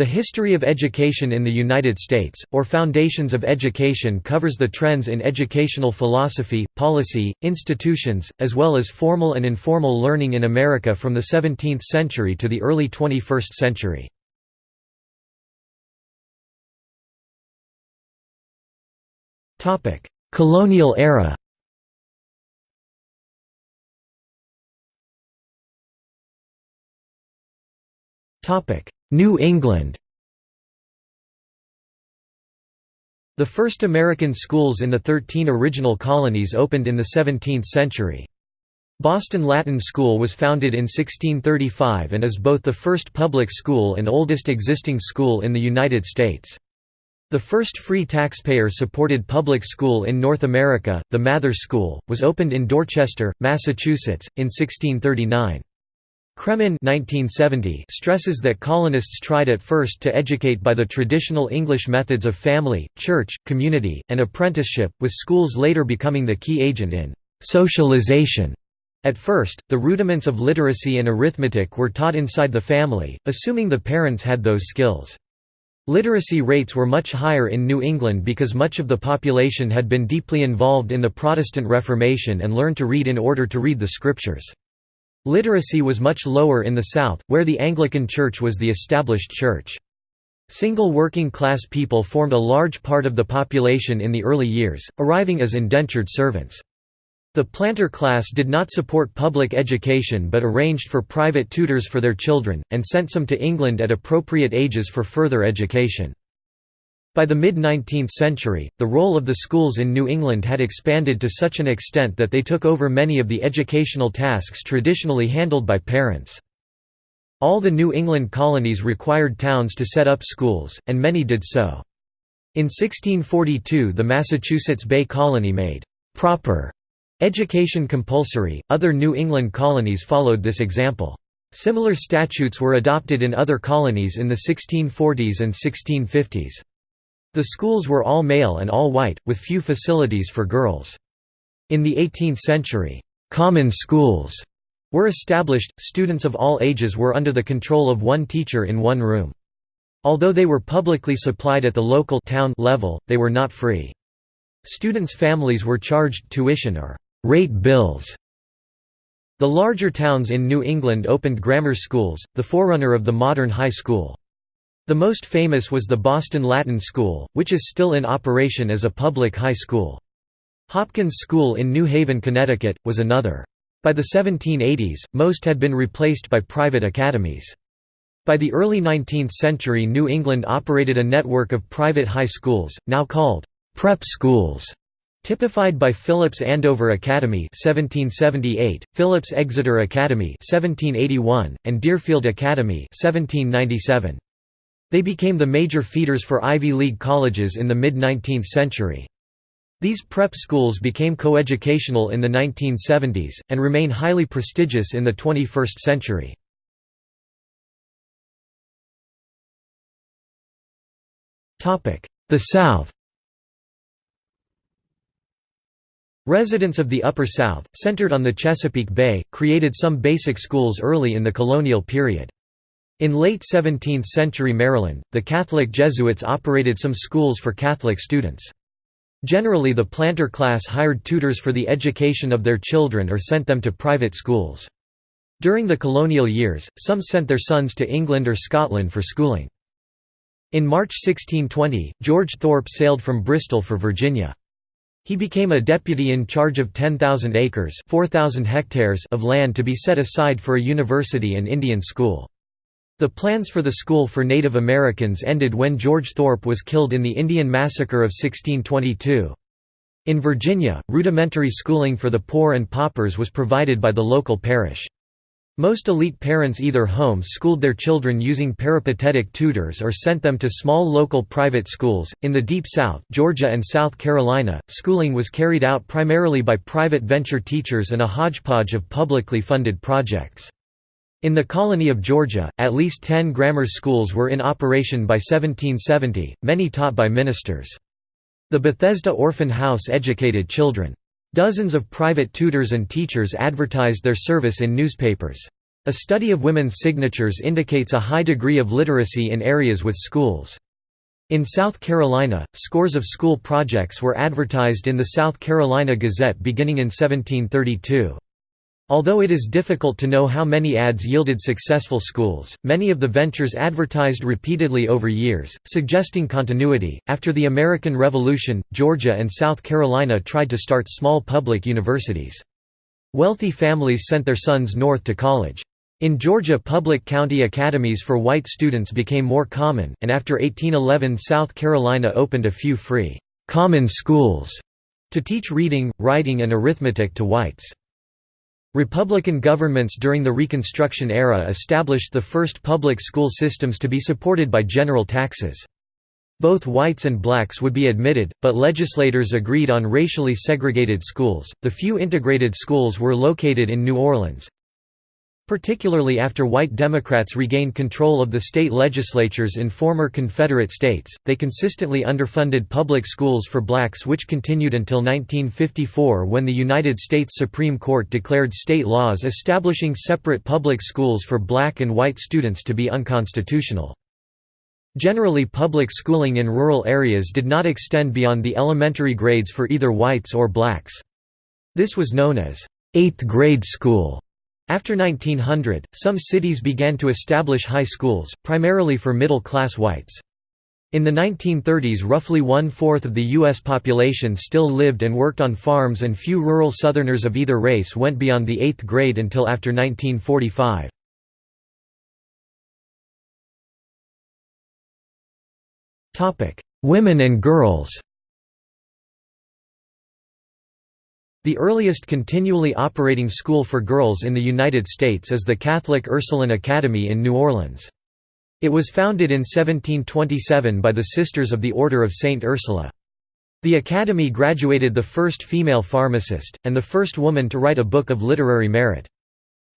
The History of Education in the United States, or Foundations of Education covers the trends in educational philosophy, policy, institutions, as well as formal and informal learning in America from the 17th century to the early 21st century. Colonial era New England The first American schools in the thirteen original colonies opened in the 17th century. Boston Latin School was founded in 1635 and is both the first public school and oldest existing school in the United States. The first free taxpayer-supported public school in North America, the Mather School, was opened in Dorchester, Massachusetts, in 1639. Cremin 1970 stresses that colonists tried at first to educate by the traditional English methods of family, church, community, and apprenticeship, with schools later becoming the key agent in «socialization». At first, the rudiments of literacy and arithmetic were taught inside the family, assuming the parents had those skills. Literacy rates were much higher in New England because much of the population had been deeply involved in the Protestant Reformation and learned to read in order to read the Scriptures. Literacy was much lower in the South, where the Anglican Church was the established church. Single working-class people formed a large part of the population in the early years, arriving as indentured servants. The planter class did not support public education but arranged for private tutors for their children, and sent some to England at appropriate ages for further education. By the mid-19th century, the role of the schools in New England had expanded to such an extent that they took over many of the educational tasks traditionally handled by parents. All the New England colonies required towns to set up schools, and many did so. In 1642 the Massachusetts Bay Colony made «proper» education compulsory, other New England colonies followed this example. Similar statutes were adopted in other colonies in the 1640s and 1650s. The schools were all male and all white, with few facilities for girls. In the 18th century, «common schools» were established, students of all ages were under the control of one teacher in one room. Although they were publicly supplied at the local town level, they were not free. Students' families were charged tuition or «rate bills». The larger towns in New England opened grammar schools, the forerunner of the modern high school. The most famous was the Boston Latin School, which is still in operation as a public high school. Hopkins School in New Haven, Connecticut, was another. By the 1780s, most had been replaced by private academies. By the early 19th century New England operated a network of private high schools, now called «prep schools», typified by Phillips Andover Academy 1778, Phillips Exeter Academy 1781, and Deerfield Academy 1797. They became the major feeders for Ivy League colleges in the mid-19th century. These prep schools became coeducational in the 1970s, and remain highly prestigious in the 21st century. The South Residents of the Upper South, centered on the Chesapeake Bay, created some basic schools early in the colonial period. In late 17th-century Maryland, the Catholic Jesuits operated some schools for Catholic students. Generally the planter class hired tutors for the education of their children or sent them to private schools. During the colonial years, some sent their sons to England or Scotland for schooling. In March 1620, George Thorpe sailed from Bristol for Virginia. He became a deputy in charge of 10,000 acres 4,000 hectares of land to be set aside for a university and Indian school. The plans for the school for Native Americans ended when George Thorpe was killed in the Indian Massacre of 1622. In Virginia, rudimentary schooling for the poor and paupers was provided by the local parish. Most elite parents either home-schooled their children using peripatetic tutors or sent them to small local private schools. In the Deep South, Georgia and South Carolina, schooling was carried out primarily by private venture teachers and a hodgepodge of publicly funded projects. In the colony of Georgia, at least ten grammar schools were in operation by 1770, many taught by ministers. The Bethesda Orphan House educated children. Dozens of private tutors and teachers advertised their service in newspapers. A study of women's signatures indicates a high degree of literacy in areas with schools. In South Carolina, scores of school projects were advertised in the South Carolina Gazette beginning in 1732. Although it is difficult to know how many ads yielded successful schools, many of the ventures advertised repeatedly over years, suggesting continuity. After the American Revolution, Georgia and South Carolina tried to start small public universities. Wealthy families sent their sons north to college. In Georgia public county academies for white students became more common, and after 1811 South Carolina opened a few free, common schools to teach reading, writing and arithmetic to whites. Republican governments during the Reconstruction era established the first public school systems to be supported by general taxes. Both whites and blacks would be admitted, but legislators agreed on racially segregated schools. The few integrated schools were located in New Orleans, Particularly after white Democrats regained control of the state legislatures in former Confederate states, they consistently underfunded public schools for blacks which continued until 1954 when the United States Supreme Court declared state laws establishing separate public schools for black and white students to be unconstitutional. Generally public schooling in rural areas did not extend beyond the elementary grades for either whites or blacks. This was known as, eighth grade school", after 1900, some cities began to establish high schools, primarily for middle-class whites. In the 1930s roughly one-fourth of the U.S. population still lived and worked on farms and few rural Southerners of either race went beyond the eighth grade until after 1945. Women and girls The earliest continually operating school for girls in the United States is the Catholic Ursuline Academy in New Orleans. It was founded in 1727 by the Sisters of the Order of Saint Ursula. The academy graduated the first female pharmacist, and the first woman to write a book of literary merit.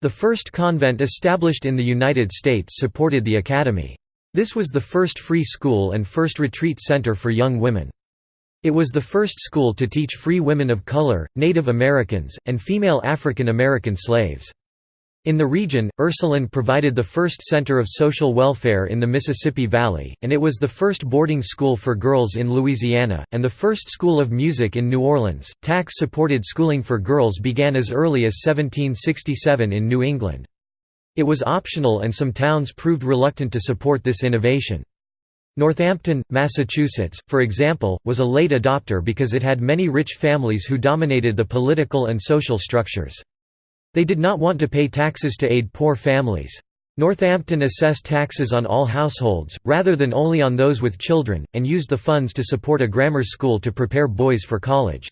The first convent established in the United States supported the academy. This was the first free school and first retreat center for young women. It was the first school to teach free women of color, Native Americans, and female African American slaves. In the region, Ursuline provided the first center of social welfare in the Mississippi Valley, and it was the first boarding school for girls in Louisiana, and the first school of music in New Orleans. Tax supported schooling for girls began as early as 1767 in New England. It was optional, and some towns proved reluctant to support this innovation. Northampton, Massachusetts, for example, was a late adopter because it had many rich families who dominated the political and social structures. They did not want to pay taxes to aid poor families. Northampton assessed taxes on all households, rather than only on those with children, and used the funds to support a grammar school to prepare boys for college.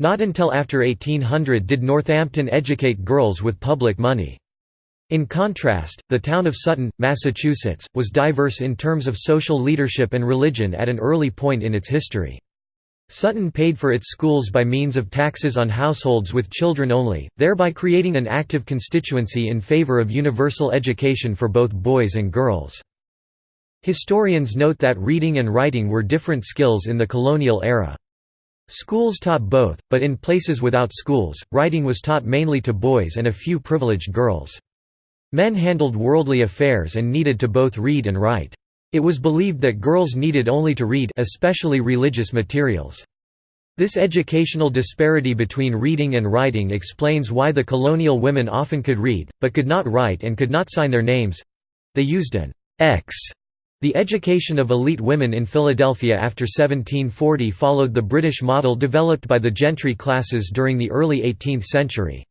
Not until after 1800 did Northampton educate girls with public money. In contrast, the town of Sutton, Massachusetts, was diverse in terms of social leadership and religion at an early point in its history. Sutton paid for its schools by means of taxes on households with children only, thereby creating an active constituency in favor of universal education for both boys and girls. Historians note that reading and writing were different skills in the colonial era. Schools taught both, but in places without schools, writing was taught mainly to boys and a few privileged girls. Men handled worldly affairs and needed to both read and write. It was believed that girls needed only to read especially religious materials. This educational disparity between reading and writing explains why the colonial women often could read, but could not write and could not sign their names—they used an X. The education of elite women in Philadelphia after 1740 followed the British model developed by the gentry classes during the early 18th century.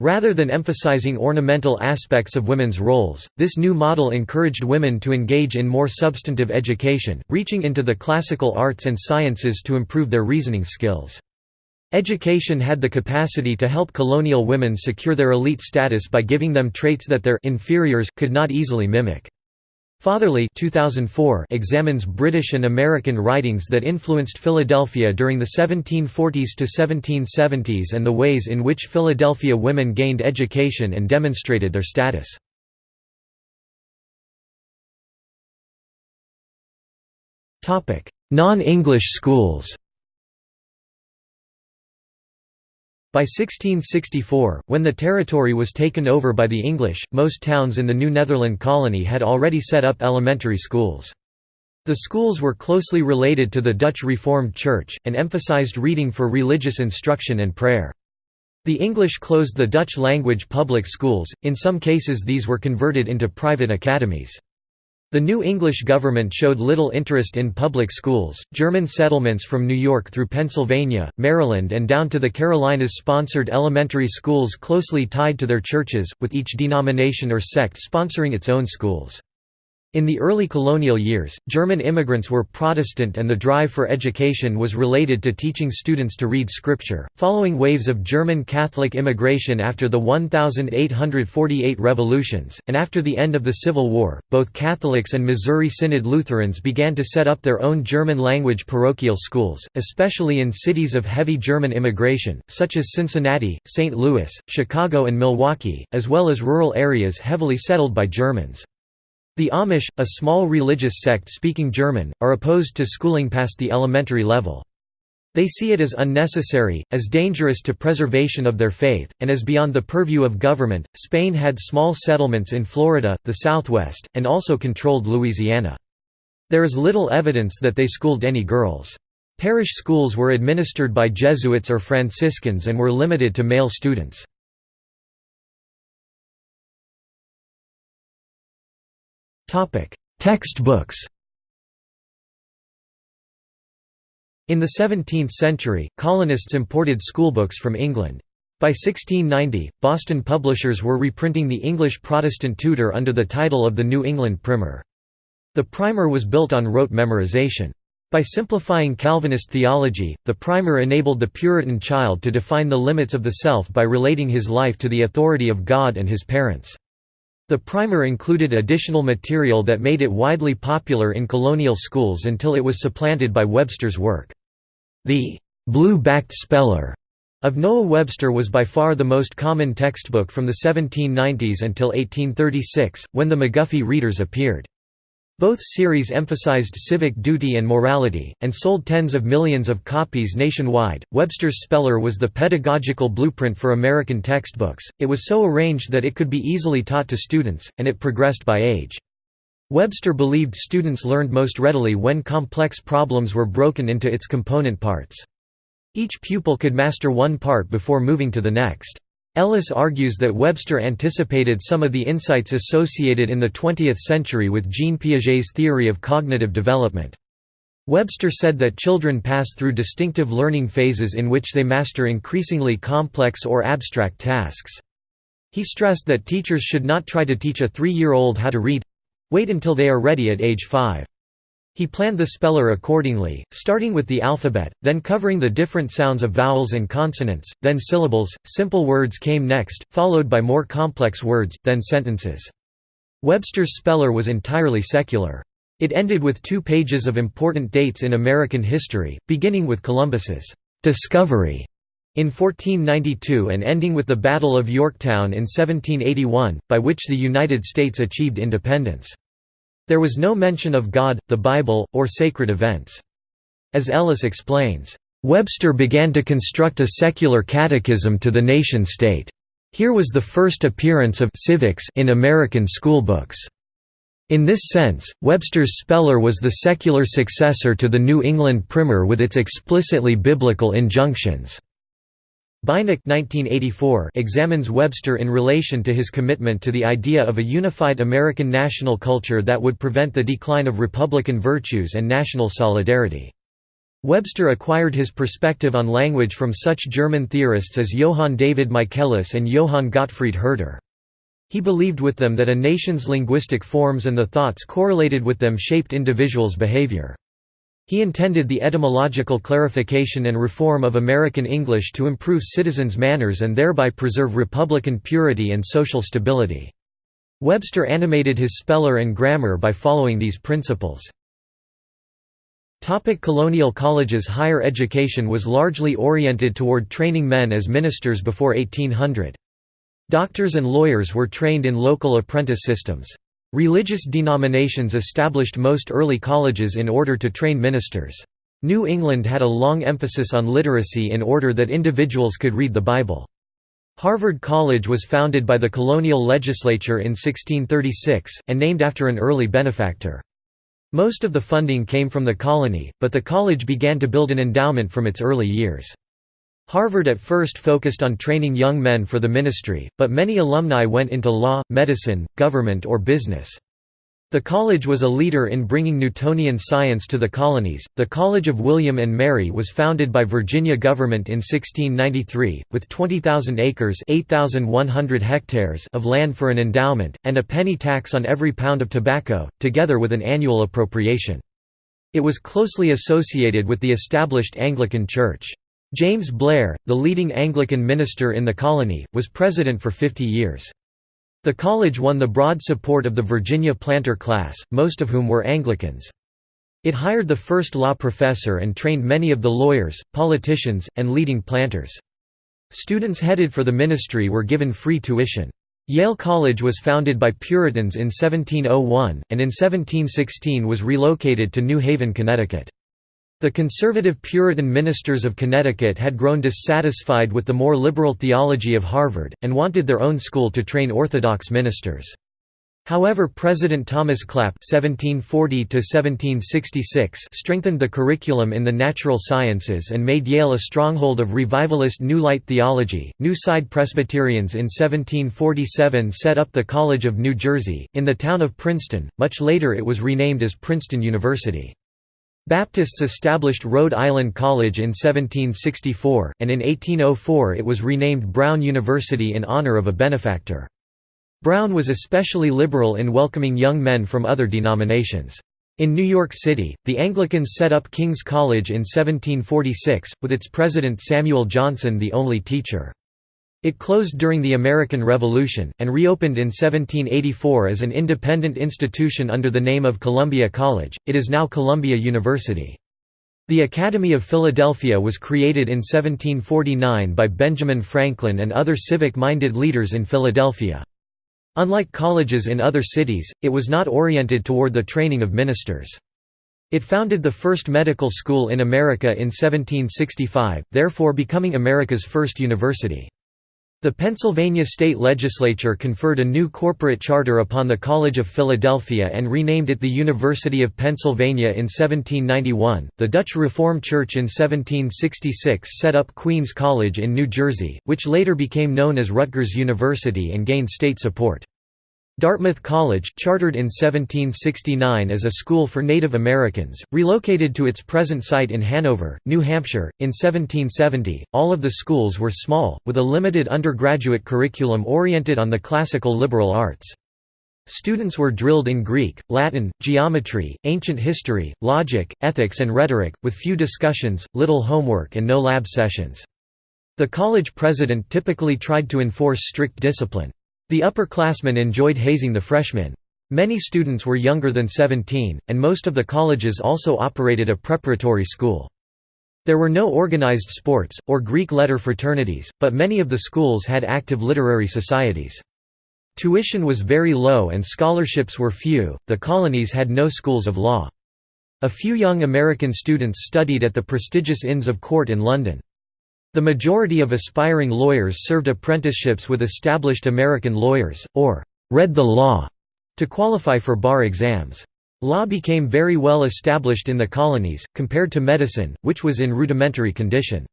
Rather than emphasizing ornamental aspects of women's roles, this new model encouraged women to engage in more substantive education, reaching into the classical arts and sciences to improve their reasoning skills. Education had the capacity to help colonial women secure their elite status by giving them traits that their inferiors could not easily mimic. Fatherly 2004 examines British and American writings that influenced Philadelphia during the 1740s to 1770s and the ways in which Philadelphia women gained education and demonstrated their status. Non-English schools By 1664, when the territory was taken over by the English, most towns in the New Netherland colony had already set up elementary schools. The schools were closely related to the Dutch Reformed Church, and emphasized reading for religious instruction and prayer. The English closed the Dutch-language public schools, in some cases these were converted into private academies. The new English government showed little interest in public schools. German settlements from New York through Pennsylvania, Maryland, and down to the Carolinas sponsored elementary schools closely tied to their churches, with each denomination or sect sponsoring its own schools. In the early colonial years, German immigrants were Protestant and the drive for education was related to teaching students to read scripture. Following waves of German Catholic immigration after the 1848 revolutions, and after the end of the Civil War, both Catholics and Missouri Synod Lutherans began to set up their own German language parochial schools, especially in cities of heavy German immigration, such as Cincinnati, St. Louis, Chicago, and Milwaukee, as well as rural areas heavily settled by Germans. The Amish, a small religious sect speaking German, are opposed to schooling past the elementary level. They see it as unnecessary, as dangerous to preservation of their faith, and as beyond the purview of government. Spain had small settlements in Florida, the Southwest, and also controlled Louisiana. There is little evidence that they schooled any girls. Parish schools were administered by Jesuits or Franciscans and were limited to male students. Textbooks In the 17th century, colonists imported schoolbooks from England. By 1690, Boston publishers were reprinting the English Protestant Tutor under the title of the New England Primer. The primer was built on rote memorization. By simplifying Calvinist theology, the primer enabled the Puritan child to define the limits of the self by relating his life to the authority of God and his parents. The primer included additional material that made it widely popular in colonial schools until it was supplanted by Webster's work. The blue-backed speller of Noah Webster was by far the most common textbook from the 1790s until 1836, when the McGuffey Readers appeared. Both series emphasized civic duty and morality, and sold tens of millions of copies nationwide. Webster's Speller was the pedagogical blueprint for American textbooks, it was so arranged that it could be easily taught to students, and it progressed by age. Webster believed students learned most readily when complex problems were broken into its component parts. Each pupil could master one part before moving to the next. Ellis argues that Webster anticipated some of the insights associated in the 20th century with Jean Piaget's theory of cognitive development. Webster said that children pass through distinctive learning phases in which they master increasingly complex or abstract tasks. He stressed that teachers should not try to teach a three-year-old how to read—wait until they are ready at age five. He planned the speller accordingly, starting with the alphabet, then covering the different sounds of vowels and consonants, then syllables, simple words came next, followed by more complex words, then sentences. Webster's speller was entirely secular. It ended with two pages of important dates in American history, beginning with Columbus's «discovery» in 1492 and ending with the Battle of Yorktown in 1781, by which the United States achieved independence. There was no mention of God, the Bible, or sacred events. As Ellis explains, Webster began to construct a secular catechism to the nation-state. Here was the first appearance of civics in American schoolbooks. In this sense, Webster's Speller was the secular successor to the New England Primer with its explicitly biblical injunctions. Bynack 1984 examines Webster in relation to his commitment to the idea of a unified American national culture that would prevent the decline of Republican virtues and national solidarity. Webster acquired his perspective on language from such German theorists as Johann David Michaelis and Johann Gottfried Herder. He believed with them that a nation's linguistic forms and the thoughts correlated with them shaped individuals' behavior. He intended the etymological clarification and reform of American English to improve citizens' manners and thereby preserve republican purity and social stability. Webster animated his speller and grammar by following these principles. Topic colonial colleges Higher education was largely oriented toward training men as ministers before 1800. Doctors and lawyers were trained in local apprentice systems. Religious denominations established most early colleges in order to train ministers. New England had a long emphasis on literacy in order that individuals could read the Bible. Harvard College was founded by the colonial legislature in 1636, and named after an early benefactor. Most of the funding came from the colony, but the college began to build an endowment from its early years. Harvard at first focused on training young men for the ministry, but many alumni went into law, medicine, government or business. The college was a leader in bringing Newtonian science to the colonies. The College of William and Mary was founded by Virginia government in 1693, with 20,000 acres (8,100 hectares) of land for an endowment, and a penny tax on every pound of tobacco, together with an annual appropriation. It was closely associated with the established Anglican Church. James Blair, the leading Anglican minister in the colony, was president for 50 years. The college won the broad support of the Virginia planter class, most of whom were Anglicans. It hired the first law professor and trained many of the lawyers, politicians, and leading planters. Students headed for the ministry were given free tuition. Yale College was founded by Puritans in 1701, and in 1716 was relocated to New Haven, Connecticut. The conservative Puritan ministers of Connecticut had grown dissatisfied with the more liberal theology of Harvard, and wanted their own school to train Orthodox ministers. However President Thomas Clap (1740–1766) strengthened the curriculum in the natural sciences and made Yale a stronghold of revivalist New Light theology. New Side Presbyterians in 1747 set up the College of New Jersey in the town of Princeton. Much later, it was renamed as Princeton University. Baptists established Rhode Island College in 1764, and in 1804 it was renamed Brown University in honor of a benefactor. Brown was especially liberal in welcoming young men from other denominations. In New York City, the Anglicans set up King's College in 1746, with its president Samuel Johnson the only teacher. It closed during the American Revolution, and reopened in 1784 as an independent institution under the name of Columbia College. It is now Columbia University. The Academy of Philadelphia was created in 1749 by Benjamin Franklin and other civic-minded leaders in Philadelphia. Unlike colleges in other cities, it was not oriented toward the training of ministers. It founded the first medical school in America in 1765, therefore becoming America's first university. The Pennsylvania state legislature conferred a new corporate charter upon the College of Philadelphia and renamed it the University of Pennsylvania in 1791. The Dutch Reformed Church in 1766 set up Queens College in New Jersey, which later became known as Rutgers University and gained state support. Dartmouth College, chartered in 1769 as a school for Native Americans, relocated to its present site in Hanover, New Hampshire, in 1770. All of the schools were small, with a limited undergraduate curriculum oriented on the classical liberal arts. Students were drilled in Greek, Latin, geometry, ancient history, logic, ethics and rhetoric, with few discussions, little homework and no lab sessions. The college president typically tried to enforce strict discipline. The upperclassmen enjoyed hazing the freshmen. Many students were younger than 17, and most of the colleges also operated a preparatory school. There were no organized sports, or Greek letter fraternities, but many of the schools had active literary societies. Tuition was very low and scholarships were few, the colonies had no schools of law. A few young American students studied at the prestigious Inns of Court in London. The majority of aspiring lawyers served apprenticeships with established American lawyers, or read the law, to qualify for bar exams. Law became very well established in the colonies, compared to medicine, which was in rudimentary condition.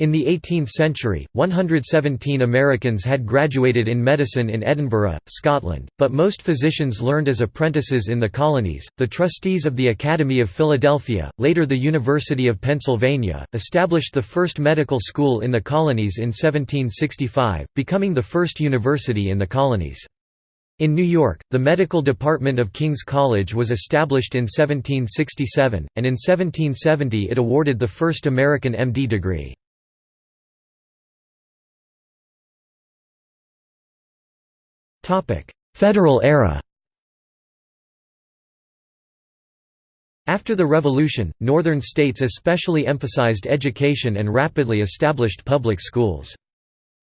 In the 18th century, 117 Americans had graduated in medicine in Edinburgh, Scotland, but most physicians learned as apprentices in the colonies. The trustees of the Academy of Philadelphia, later the University of Pennsylvania, established the first medical school in the colonies in 1765, becoming the first university in the colonies. In New York, the medical department of King's College was established in 1767, and in 1770 it awarded the first American MD degree. Federal era After the Revolution, northern states especially emphasized education and rapidly established public schools.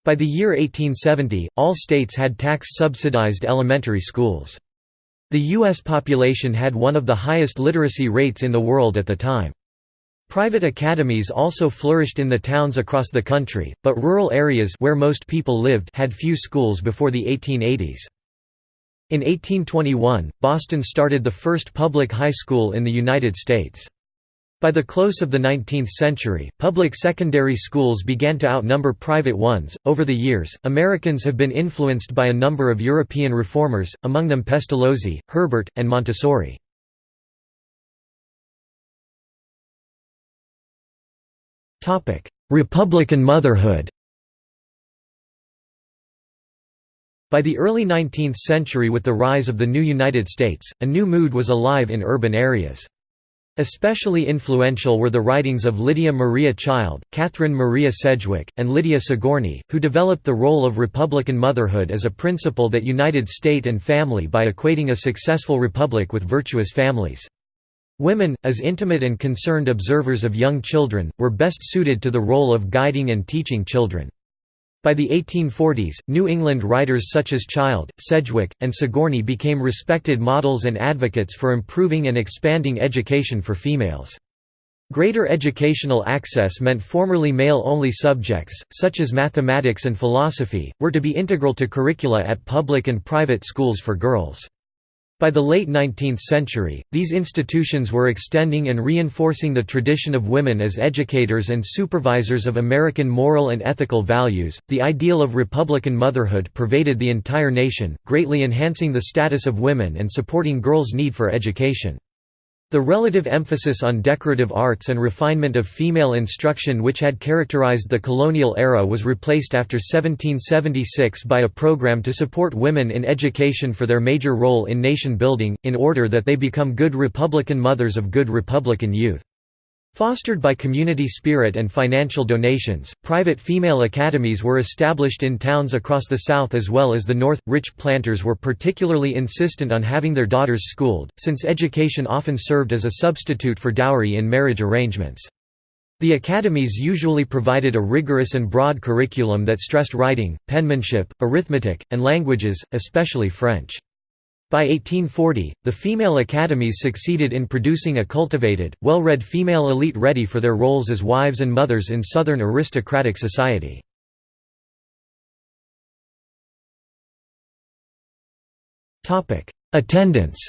By the year 1870, all states had tax-subsidized elementary schools. The U.S. population had one of the highest literacy rates in the world at the time. Private academies also flourished in the towns across the country, but rural areas where most people lived had few schools before the 1880s. In 1821, Boston started the first public high school in the United States. By the close of the 19th century, public secondary schools began to outnumber private ones. Over the years, Americans have been influenced by a number of European reformers, among them Pestalozzi, Herbart, and Montessori. Republican motherhood By the early 19th century with the rise of the new United States, a new mood was alive in urban areas. Especially influential were the writings of Lydia Maria Child, Catherine Maria Sedgwick, and Lydia Sigourney, who developed the role of Republican motherhood as a principle that united state and family by equating a successful republic with virtuous families. Women, as intimate and concerned observers of young children, were best suited to the role of guiding and teaching children. By the 1840s, New England writers such as Child, Sedgwick, and Sigourney became respected models and advocates for improving and expanding education for females. Greater educational access meant formerly male-only subjects, such as mathematics and philosophy, were to be integral to curricula at public and private schools for girls. By the late 19th century, these institutions were extending and reinforcing the tradition of women as educators and supervisors of American moral and ethical values. The ideal of Republican motherhood pervaded the entire nation, greatly enhancing the status of women and supporting girls' need for education. The relative emphasis on decorative arts and refinement of female instruction which had characterized the colonial era was replaced after 1776 by a program to support women in education for their major role in nation building, in order that they become good Republican mothers of good Republican youth. Fostered by community spirit and financial donations, private female academies were established in towns across the South as well as the North. Rich planters were particularly insistent on having their daughters schooled, since education often served as a substitute for dowry in marriage arrangements. The academies usually provided a rigorous and broad curriculum that stressed writing, penmanship, arithmetic, and languages, especially French. By 1840, the female academies succeeded in producing a cultivated, well-read female elite ready for their roles as wives and mothers in Southern aristocratic society. Attendance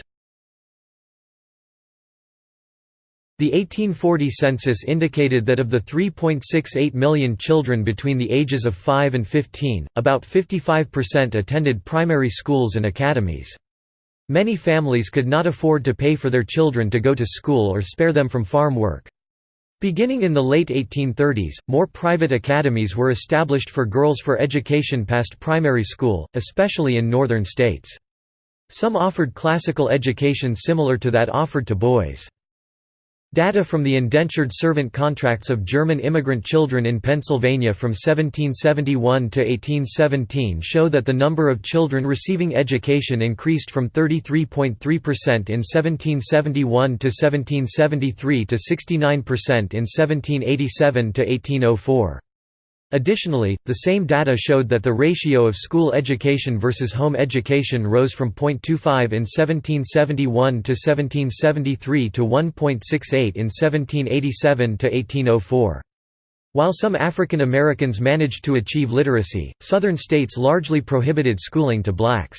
The 1840 census indicated that of the 3.68 million children between the ages of 5 and 15, about 55% attended primary schools and academies. Many families could not afford to pay for their children to go to school or spare them from farm work. Beginning in the late 1830s, more private academies were established for girls for education past primary school, especially in northern states. Some offered classical education similar to that offered to boys. Data from the indentured servant contracts of German immigrant children in Pennsylvania from 1771 to 1817 show that the number of children receiving education increased from 33.3% in 1771 to 1773 to 69% in 1787 to 1804. Additionally, the same data showed that the ratio of school education versus home education rose from 0.25 in 1771 to 1773 to 1.68 in 1787 to 1804. While some African Americans managed to achieve literacy, Southern states largely prohibited schooling to blacks.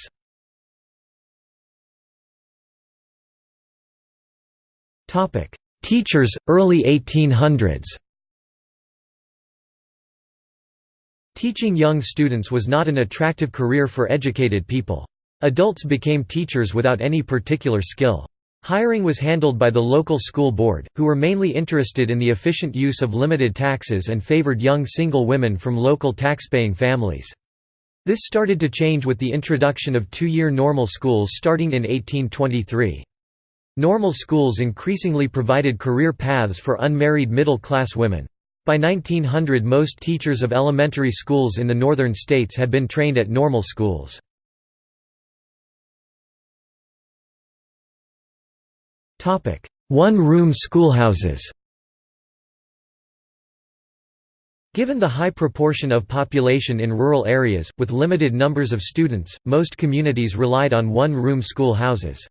Teachers, early 1800s Teaching young students was not an attractive career for educated people. Adults became teachers without any particular skill. Hiring was handled by the local school board, who were mainly interested in the efficient use of limited taxes and favored young single women from local taxpaying families. This started to change with the introduction of two-year normal schools starting in 1823. Normal schools increasingly provided career paths for unmarried middle-class women. By 1900 most teachers of elementary schools in the northern states had been trained at normal schools. One-room schoolhouses Given the high proportion of population in rural areas, with limited numbers of students, most communities relied on one-room schoolhouses.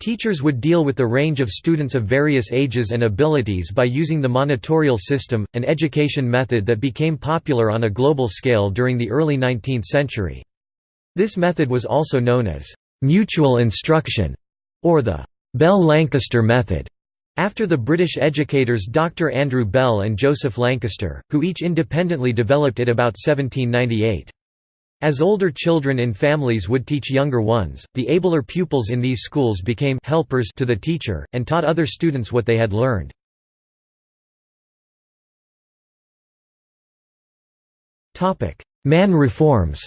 Teachers would deal with the range of students of various ages and abilities by using the monitorial system, an education method that became popular on a global scale during the early 19th century. This method was also known as mutual instruction, or the Bell-Lancaster method, after the British educators Dr. Andrew Bell and Joseph Lancaster, who each independently developed it about 1798. As older children in families would teach younger ones, the abler pupils in these schools became helpers to the teacher, and taught other students what they had learned. Mann reforms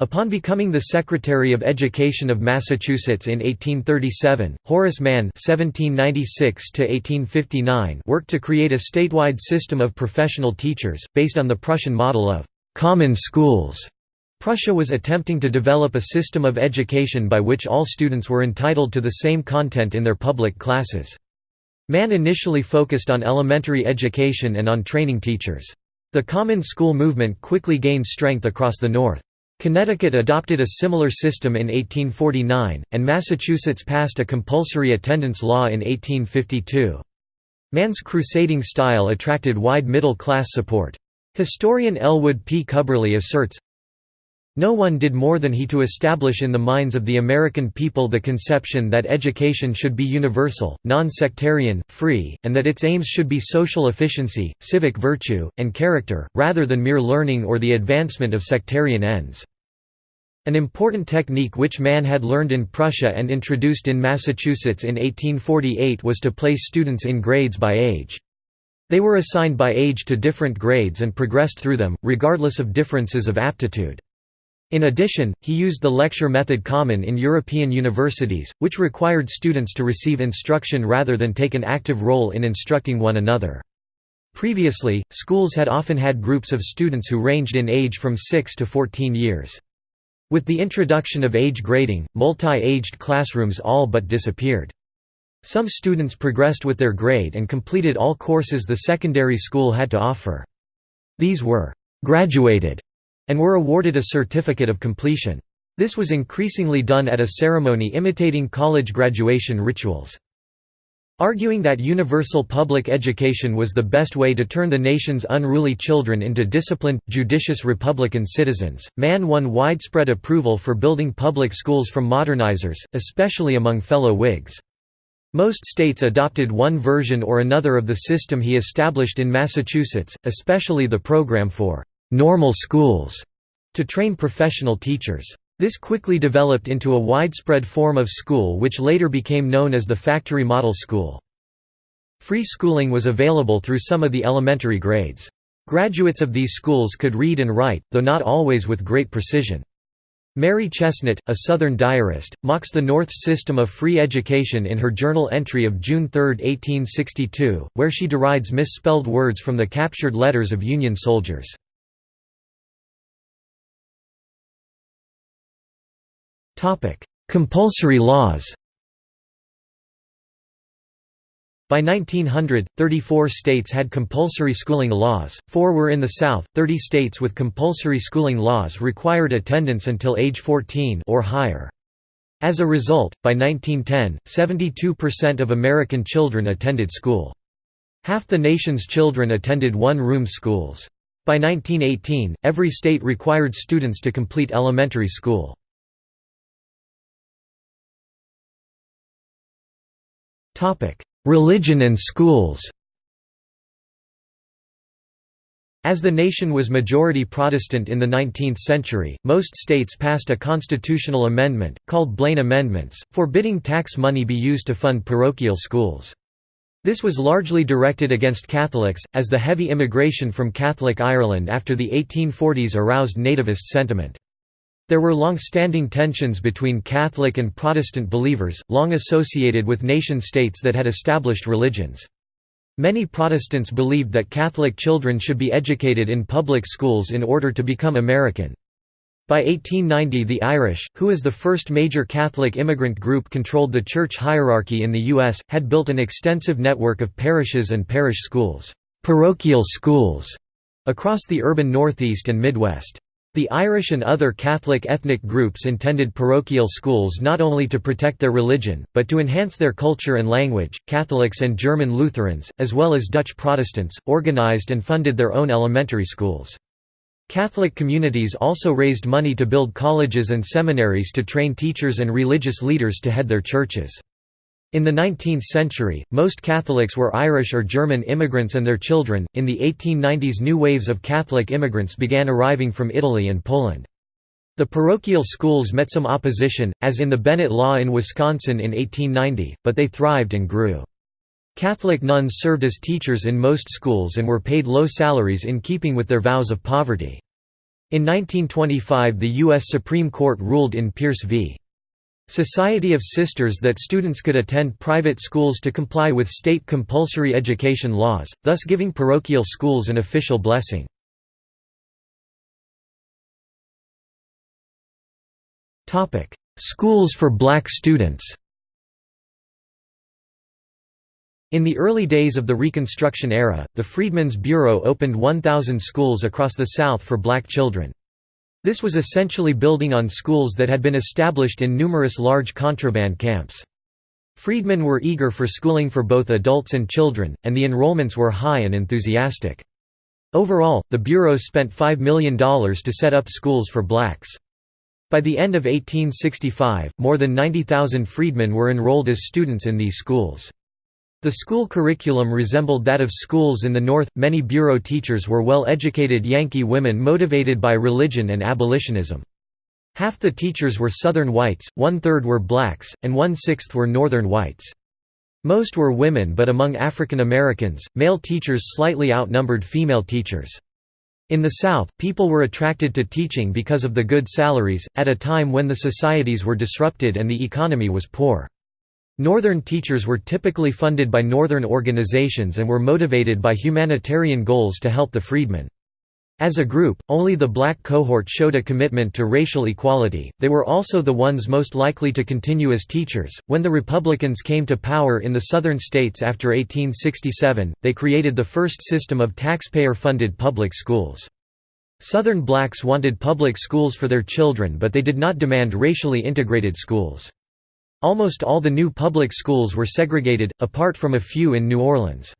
Upon becoming the Secretary of Education of Massachusetts in 1837, Horace Mann (1796–1859) worked to create a statewide system of professional teachers, based on the Prussian model of common schools. Prussia was attempting to develop a system of education by which all students were entitled to the same content in their public classes. Mann initially focused on elementary education and on training teachers. The common school movement quickly gained strength across the North. Connecticut adopted a similar system in 1849, and Massachusetts passed a compulsory attendance law in 1852. Mann's crusading style attracted wide middle-class support. Historian Elwood P. Cubberley asserts, no one did more than he to establish in the minds of the American people the conception that education should be universal, non-sectarian, free, and that its aims should be social efficiency, civic virtue, and character, rather than mere learning or the advancement of sectarian ends. An important technique which Mann had learned in Prussia and introduced in Massachusetts in 1848 was to place students in grades by age. They were assigned by age to different grades and progressed through them, regardless of differences of aptitude. In addition, he used the lecture method common in European universities, which required students to receive instruction rather than take an active role in instructing one another. Previously, schools had often had groups of students who ranged in age from 6 to 14 years. With the introduction of age grading, multi-aged classrooms all but disappeared. Some students progressed with their grade and completed all courses the secondary school had to offer. These were «graduated» and were awarded a certificate of completion. This was increasingly done at a ceremony imitating college graduation rituals. Arguing that universal public education was the best way to turn the nation's unruly children into disciplined, judicious Republican citizens, Mann won widespread approval for building public schools from modernizers, especially among fellow Whigs. Most states adopted one version or another of the system he established in Massachusetts, especially the program for normal schools to train professional teachers. This quickly developed into a widespread form of school which later became known as the factory model school. Free schooling was available through some of the elementary grades. Graduates of these schools could read and write, though not always with great precision. Mary Chesnut, a Southern diarist, mocks the North's system of free education in her journal entry of June 3, 1862, where she derides misspelled words from the captured letters of Union soldiers. Compulsory laws By 1900, 34 states had compulsory schooling laws, four were in the South, 30 states with compulsory schooling laws required attendance until age 14 or higher. As a result, by 1910, 72% of American children attended school. Half the nation's children attended one-room schools. By 1918, every state required students to complete elementary school. Religion and schools As the nation was majority Protestant in the 19th century, most states passed a constitutional amendment, called Blaine Amendments, forbidding tax money be used to fund parochial schools. This was largely directed against Catholics, as the heavy immigration from Catholic Ireland after the 1840s aroused nativist sentiment. There were long-standing tensions between Catholic and Protestant believers, long associated with nation-states that had established religions. Many Protestants believed that Catholic children should be educated in public schools in order to become American. By 1890 the Irish, who as the first major Catholic immigrant group controlled the church hierarchy in the U.S., had built an extensive network of parishes and parish schools parochial schools", across the urban Northeast and Midwest. The Irish and other Catholic ethnic groups intended parochial schools not only to protect their religion, but to enhance their culture and language. Catholics and German Lutherans, as well as Dutch Protestants, organized and funded their own elementary schools. Catholic communities also raised money to build colleges and seminaries to train teachers and religious leaders to head their churches. In the 19th century, most Catholics were Irish or German immigrants and their children. In the 1890s, new waves of Catholic immigrants began arriving from Italy and Poland. The parochial schools met some opposition, as in the Bennett Law in Wisconsin in 1890, but they thrived and grew. Catholic nuns served as teachers in most schools and were paid low salaries in keeping with their vows of poverty. In 1925 the U.S. Supreme Court ruled in Pierce v. Society of Sisters that students could attend private schools to comply with state compulsory education laws, thus giving parochial schools an official blessing. Schools for black students In the early days of the Reconstruction era, the Freedmen's Bureau opened 1,000 schools across the South for black children. This was essentially building on schools that had been established in numerous large contraband camps. Freedmen were eager for schooling for both adults and children, and the enrollments were high and enthusiastic. Overall, the Bureau spent $5 million to set up schools for blacks. By the end of 1865, more than 90,000 freedmen were enrolled as students in these schools. The school curriculum resembled that of schools in the North. Many bureau teachers were well educated Yankee women motivated by religion and abolitionism. Half the teachers were Southern whites, one third were blacks, and one sixth were Northern whites. Most were women, but among African Americans, male teachers slightly outnumbered female teachers. In the South, people were attracted to teaching because of the good salaries, at a time when the societies were disrupted and the economy was poor. Northern teachers were typically funded by Northern organizations and were motivated by humanitarian goals to help the freedmen. As a group, only the black cohort showed a commitment to racial equality, they were also the ones most likely to continue as teachers. When the Republicans came to power in the southern states after 1867, they created the first system of taxpayer funded public schools. Southern blacks wanted public schools for their children, but they did not demand racially integrated schools. Almost all the new public schools were segregated, apart from a few in New Orleans.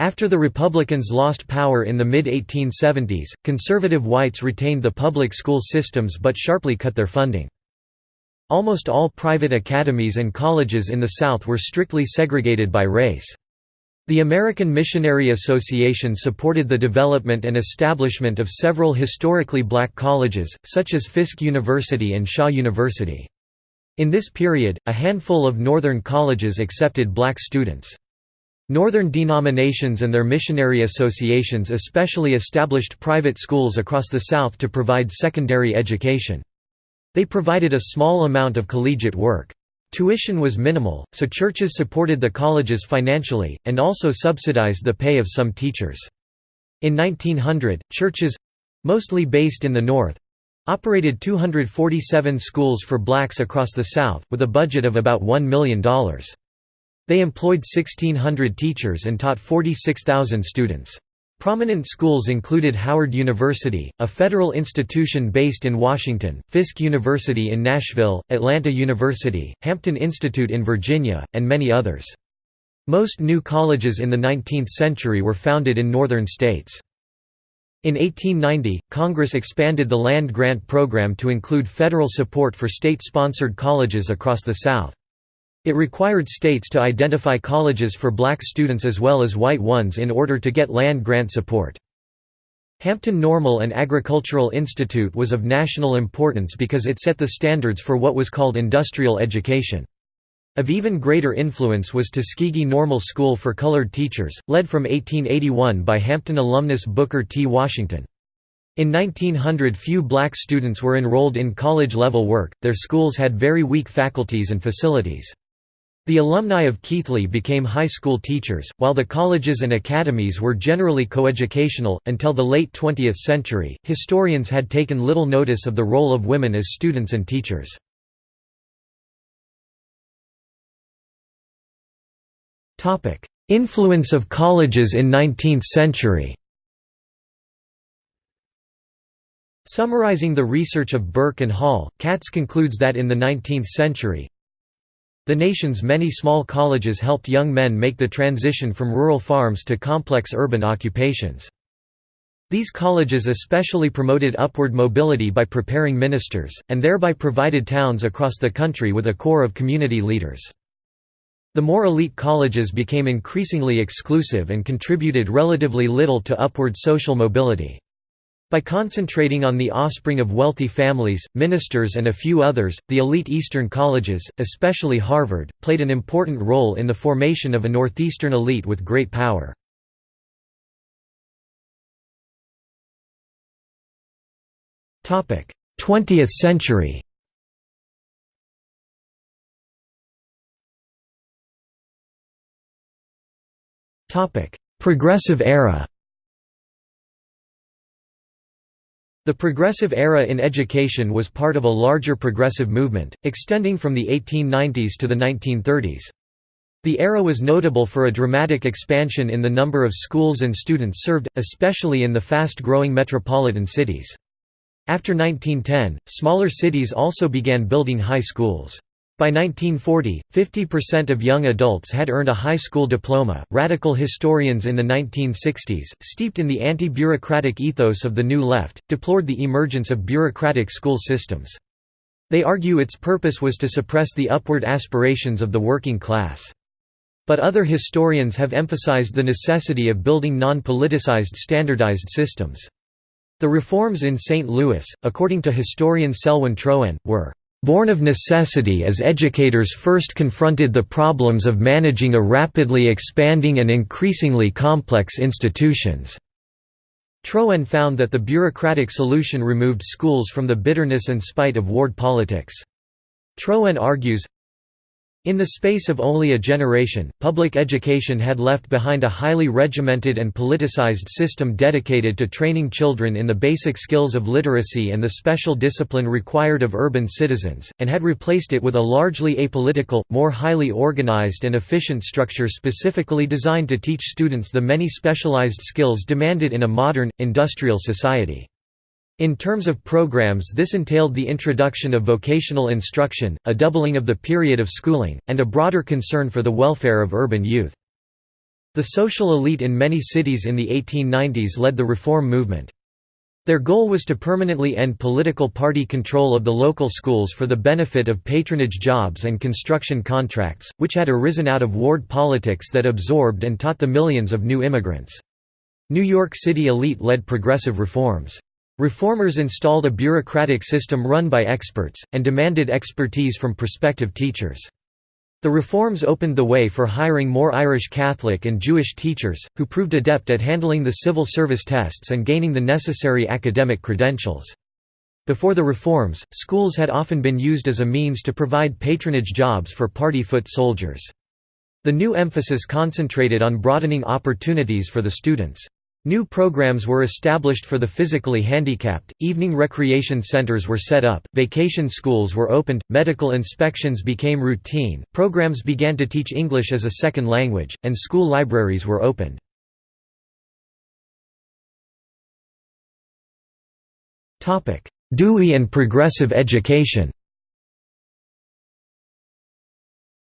After the Republicans lost power in the mid-1870s, conservative whites retained the public school systems but sharply cut their funding. Almost all private academies and colleges in the South were strictly segregated by race. The American Missionary Association supported the development and establishment of several historically black colleges, such as Fisk University and Shaw University. In this period, a handful of northern colleges accepted black students. Northern denominations and their missionary associations especially established private schools across the South to provide secondary education. They provided a small amount of collegiate work. Tuition was minimal, so churches supported the colleges financially, and also subsidized the pay of some teachers. In 1900, churches—mostly based in the North, operated 247 schools for blacks across the South, with a budget of about $1 million. They employed 1,600 teachers and taught 46,000 students. Prominent schools included Howard University, a federal institution based in Washington, Fisk University in Nashville, Atlanta University, Hampton Institute in Virginia, and many others. Most new colleges in the 19th century were founded in northern states. In 1890, Congress expanded the land grant program to include federal support for state-sponsored colleges across the South. It required states to identify colleges for black students as well as white ones in order to get land grant support. Hampton Normal and Agricultural Institute was of national importance because it set the standards for what was called industrial education. Of even greater influence was Tuskegee Normal School for Colored Teachers, led from 1881 by Hampton alumnus Booker T. Washington. In 1900 few black students were enrolled in college-level work, their schools had very weak faculties and facilities. The alumni of Keithley became high school teachers, while the colleges and academies were generally coeducational. Until the late 20th century, historians had taken little notice of the role of women as students and teachers. Influence of colleges in 19th century Summarizing the research of Burke and Hall, Katz concludes that in the 19th century, the nation's many small colleges helped young men make the transition from rural farms to complex urban occupations. These colleges especially promoted upward mobility by preparing ministers, and thereby provided towns across the country with a core of community leaders. The more elite colleges became increasingly exclusive and contributed relatively little to upward social mobility. By concentrating on the offspring of wealthy families, ministers and a few others, the elite Eastern colleges, especially Harvard, played an important role in the formation of a Northeastern elite with great power. Twentieth century Progressive era The Progressive Era in education was part of a larger progressive movement, extending from the 1890s to the 1930s. The era was notable for a dramatic expansion in the number of schools and students served, especially in the fast-growing metropolitan cities. After 1910, smaller cities also began building high schools. By 1940, 50% of young adults had earned a high school diploma. Radical historians in the 1960s, steeped in the anti bureaucratic ethos of the New Left, deplored the emergence of bureaucratic school systems. They argue its purpose was to suppress the upward aspirations of the working class. But other historians have emphasized the necessity of building non politicized standardized systems. The reforms in St. Louis, according to historian Selwyn Troen, were Born of necessity as educators first confronted the problems of managing a rapidly expanding and increasingly complex institutions. Troen found that the bureaucratic solution removed schools from the bitterness and spite of ward politics. Troen argues, in the space of only a generation, public education had left behind a highly regimented and politicized system dedicated to training children in the basic skills of literacy and the special discipline required of urban citizens, and had replaced it with a largely apolitical, more highly organized and efficient structure specifically designed to teach students the many specialized skills demanded in a modern, industrial society. In terms of programs this entailed the introduction of vocational instruction, a doubling of the period of schooling, and a broader concern for the welfare of urban youth. The social elite in many cities in the 1890s led the reform movement. Their goal was to permanently end political party control of the local schools for the benefit of patronage jobs and construction contracts, which had arisen out of ward politics that absorbed and taught the millions of new immigrants. New York City elite led progressive reforms. Reformers installed a bureaucratic system run by experts, and demanded expertise from prospective teachers. The reforms opened the way for hiring more Irish Catholic and Jewish teachers, who proved adept at handling the civil service tests and gaining the necessary academic credentials. Before the reforms, schools had often been used as a means to provide patronage jobs for party foot soldiers. The new emphasis concentrated on broadening opportunities for the students. New programs were established for the physically handicapped, evening recreation centers were set up, vacation schools were opened, medical inspections became routine, programs began to teach English as a second language, and school libraries were opened. Dewey and progressive education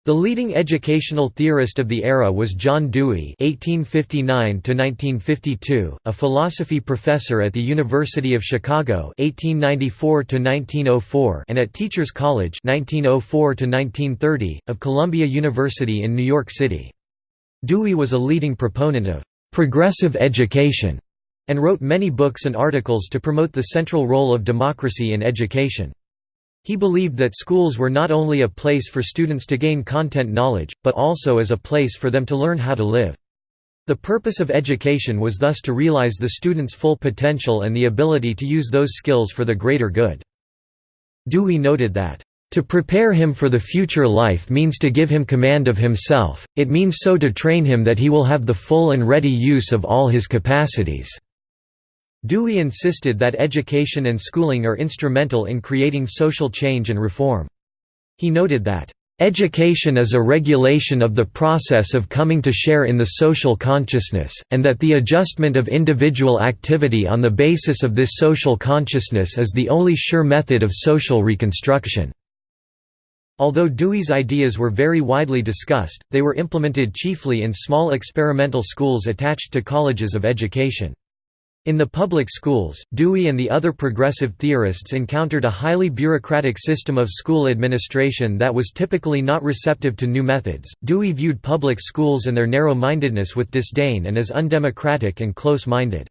The leading educational theorist of the era was John Dewey (1859–1952), a philosophy professor at the University of Chicago (1894–1904) and at Teachers College (1904–1930) of Columbia University in New York City. Dewey was a leading proponent of progressive education and wrote many books and articles to promote the central role of democracy in education. He believed that schools were not only a place for students to gain content knowledge, but also as a place for them to learn how to live. The purpose of education was thus to realize the student's full potential and the ability to use those skills for the greater good. Dewey noted that, "...to prepare him for the future life means to give him command of himself, it means so to train him that he will have the full and ready use of all his capacities." Dewey insisted that education and schooling are instrumental in creating social change and reform. He noted that, Education is a regulation of the process of coming to share in the social consciousness, and that the adjustment of individual activity on the basis of this social consciousness is the only sure method of social reconstruction. Although Dewey's ideas were very widely discussed, they were implemented chiefly in small experimental schools attached to colleges of education. In the public schools, Dewey and the other progressive theorists encountered a highly bureaucratic system of school administration that was typically not receptive to new methods. Dewey viewed public schools and their narrow mindedness with disdain and as undemocratic and close minded.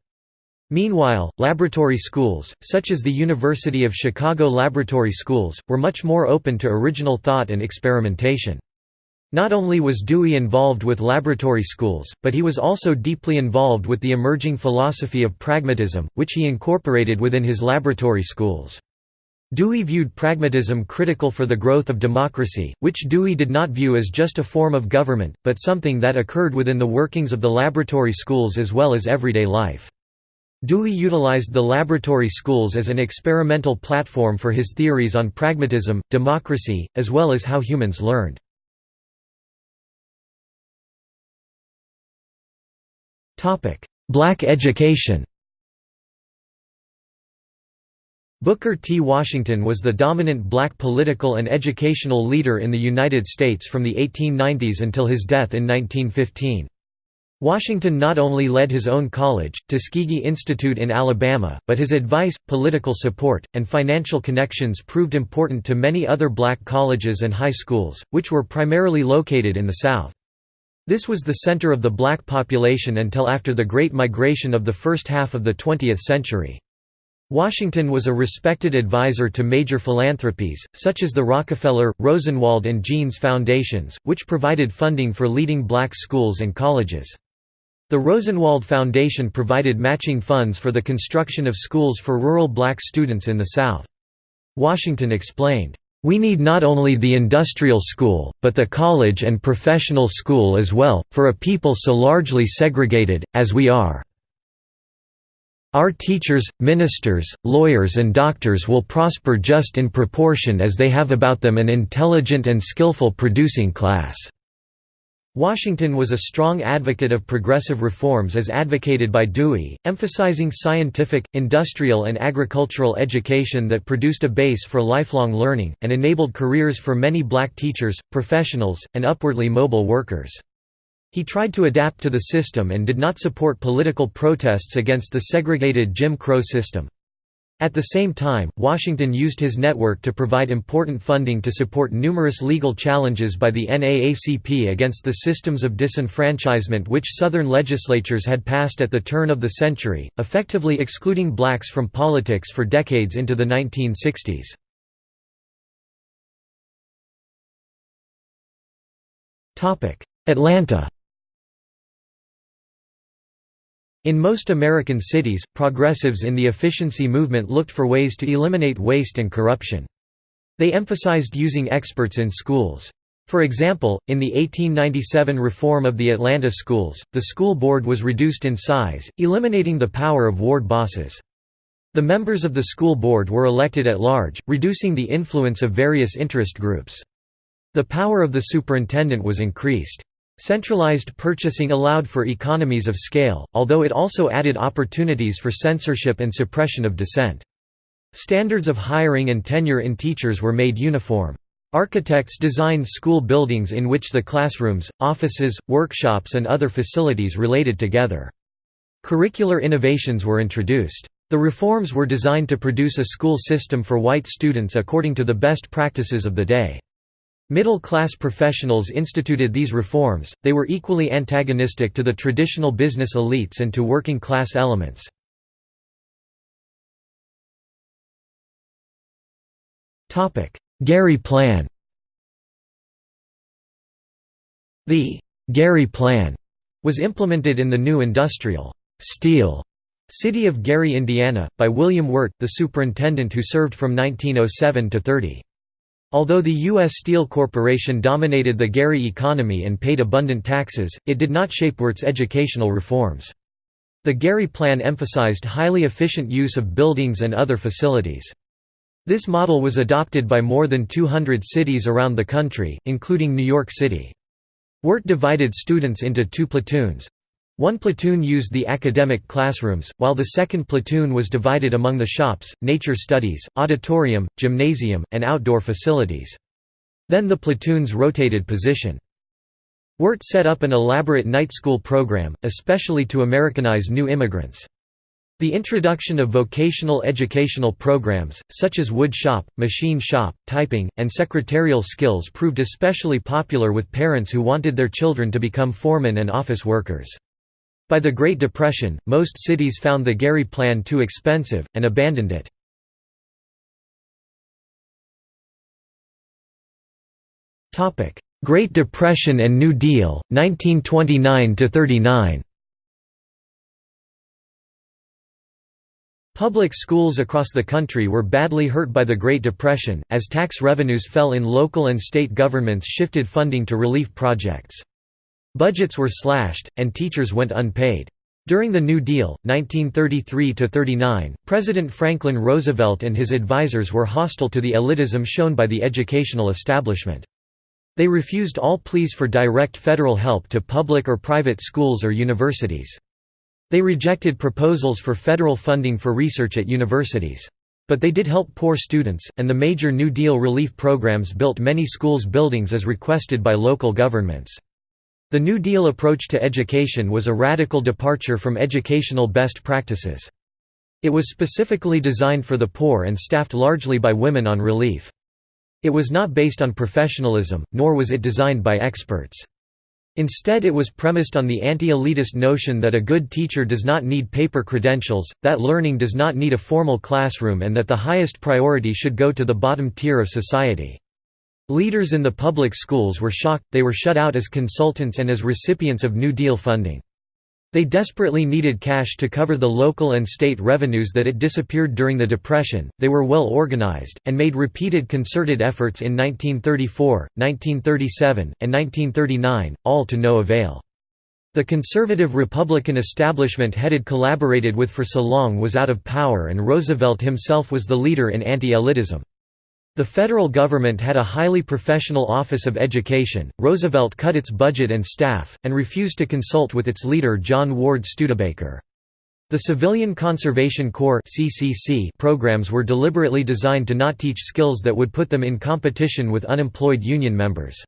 Meanwhile, laboratory schools, such as the University of Chicago Laboratory Schools, were much more open to original thought and experimentation. Not only was Dewey involved with laboratory schools, but he was also deeply involved with the emerging philosophy of pragmatism, which he incorporated within his laboratory schools. Dewey viewed pragmatism critical for the growth of democracy, which Dewey did not view as just a form of government, but something that occurred within the workings of the laboratory schools as well as everyday life. Dewey utilized the laboratory schools as an experimental platform for his theories on pragmatism, democracy, as well as how humans learned. Black education Booker T. Washington was the dominant black political and educational leader in the United States from the 1890s until his death in 1915. Washington not only led his own college, Tuskegee Institute in Alabama, but his advice, political support, and financial connections proved important to many other black colleges and high schools, which were primarily located in the South. This was the center of the black population until after the Great Migration of the first half of the 20th century. Washington was a respected advisor to major philanthropies, such as the Rockefeller, Rosenwald and Jeanes Foundations, which provided funding for leading black schools and colleges. The Rosenwald Foundation provided matching funds for the construction of schools for rural black students in the South. Washington explained, we need not only the industrial school, but the college and professional school as well, for a people so largely segregated, as we are. Our teachers, ministers, lawyers and doctors will prosper just in proportion as they have about them an intelligent and skillful producing class. Washington was a strong advocate of progressive reforms as advocated by Dewey, emphasizing scientific, industrial and agricultural education that produced a base for lifelong learning, and enabled careers for many black teachers, professionals, and upwardly mobile workers. He tried to adapt to the system and did not support political protests against the segregated Jim Crow system. At the same time, Washington used his network to provide important funding to support numerous legal challenges by the NAACP against the systems of disenfranchisement which Southern legislatures had passed at the turn of the century, effectively excluding blacks from politics for decades into the 1960s. Atlanta In most American cities, progressives in the efficiency movement looked for ways to eliminate waste and corruption. They emphasized using experts in schools. For example, in the 1897 reform of the Atlanta schools, the school board was reduced in size, eliminating the power of ward bosses. The members of the school board were elected at large, reducing the influence of various interest groups. The power of the superintendent was increased. Centralized purchasing allowed for economies of scale, although it also added opportunities for censorship and suppression of dissent. Standards of hiring and tenure in teachers were made uniform. Architects designed school buildings in which the classrooms, offices, workshops and other facilities related together. Curricular innovations were introduced. The reforms were designed to produce a school system for white students according to the best practices of the day. Middle-class professionals instituted these reforms, they were equally antagonistic to the traditional business elites and to working-class elements. Gary Plan The Gary Plan was implemented in the new industrial steel city of Gary, Indiana, by William Wirt, the superintendent who served from 1907 to 30. Although the U.S. Steel Corporation dominated the Gary economy and paid abundant taxes, it did not shape Wirt's educational reforms. The Gary Plan emphasized highly efficient use of buildings and other facilities. This model was adopted by more than 200 cities around the country, including New York City. Wirt divided students into two platoons. One platoon used the academic classrooms, while the second platoon was divided among the shops, nature studies, auditorium, gymnasium, and outdoor facilities. Then the platoons rotated position. Wirt set up an elaborate night school program, especially to Americanize new immigrants. The introduction of vocational educational programs, such as wood shop, machine shop, typing, and secretarial skills proved especially popular with parents who wanted their children to become foremen and office workers. By the Great Depression, most cities found the Gary Plan too expensive, and abandoned it. Great Depression and New Deal, 1929–39 Public schools across the country were badly hurt by the Great Depression, as tax revenues fell in local and state governments shifted funding to relief projects. Budgets were slashed, and teachers went unpaid. During the New Deal, 1933–39, President Franklin Roosevelt and his advisers were hostile to the elitism shown by the educational establishment. They refused all pleas for direct federal help to public or private schools or universities. They rejected proposals for federal funding for research at universities. But they did help poor students, and the major New Deal relief programs built many schools buildings as requested by local governments. The New Deal approach to education was a radical departure from educational best practices. It was specifically designed for the poor and staffed largely by women on relief. It was not based on professionalism, nor was it designed by experts. Instead it was premised on the anti-elitist notion that a good teacher does not need paper credentials, that learning does not need a formal classroom and that the highest priority should go to the bottom tier of society. Leaders in the public schools were shocked, they were shut out as consultants and as recipients of New Deal funding. They desperately needed cash to cover the local and state revenues that had disappeared during the Depression. They were well organized, and made repeated concerted efforts in 1934, 1937, and 1939, all to no avail. The conservative Republican establishment headed collaborated with for so long was out of power and Roosevelt himself was the leader in anti-elitism. The federal government had a highly professional Office of Education. Roosevelt cut its budget and staff, and refused to consult with its leader John Ward Studebaker. The Civilian Conservation Corps programs were deliberately designed to not teach skills that would put them in competition with unemployed union members.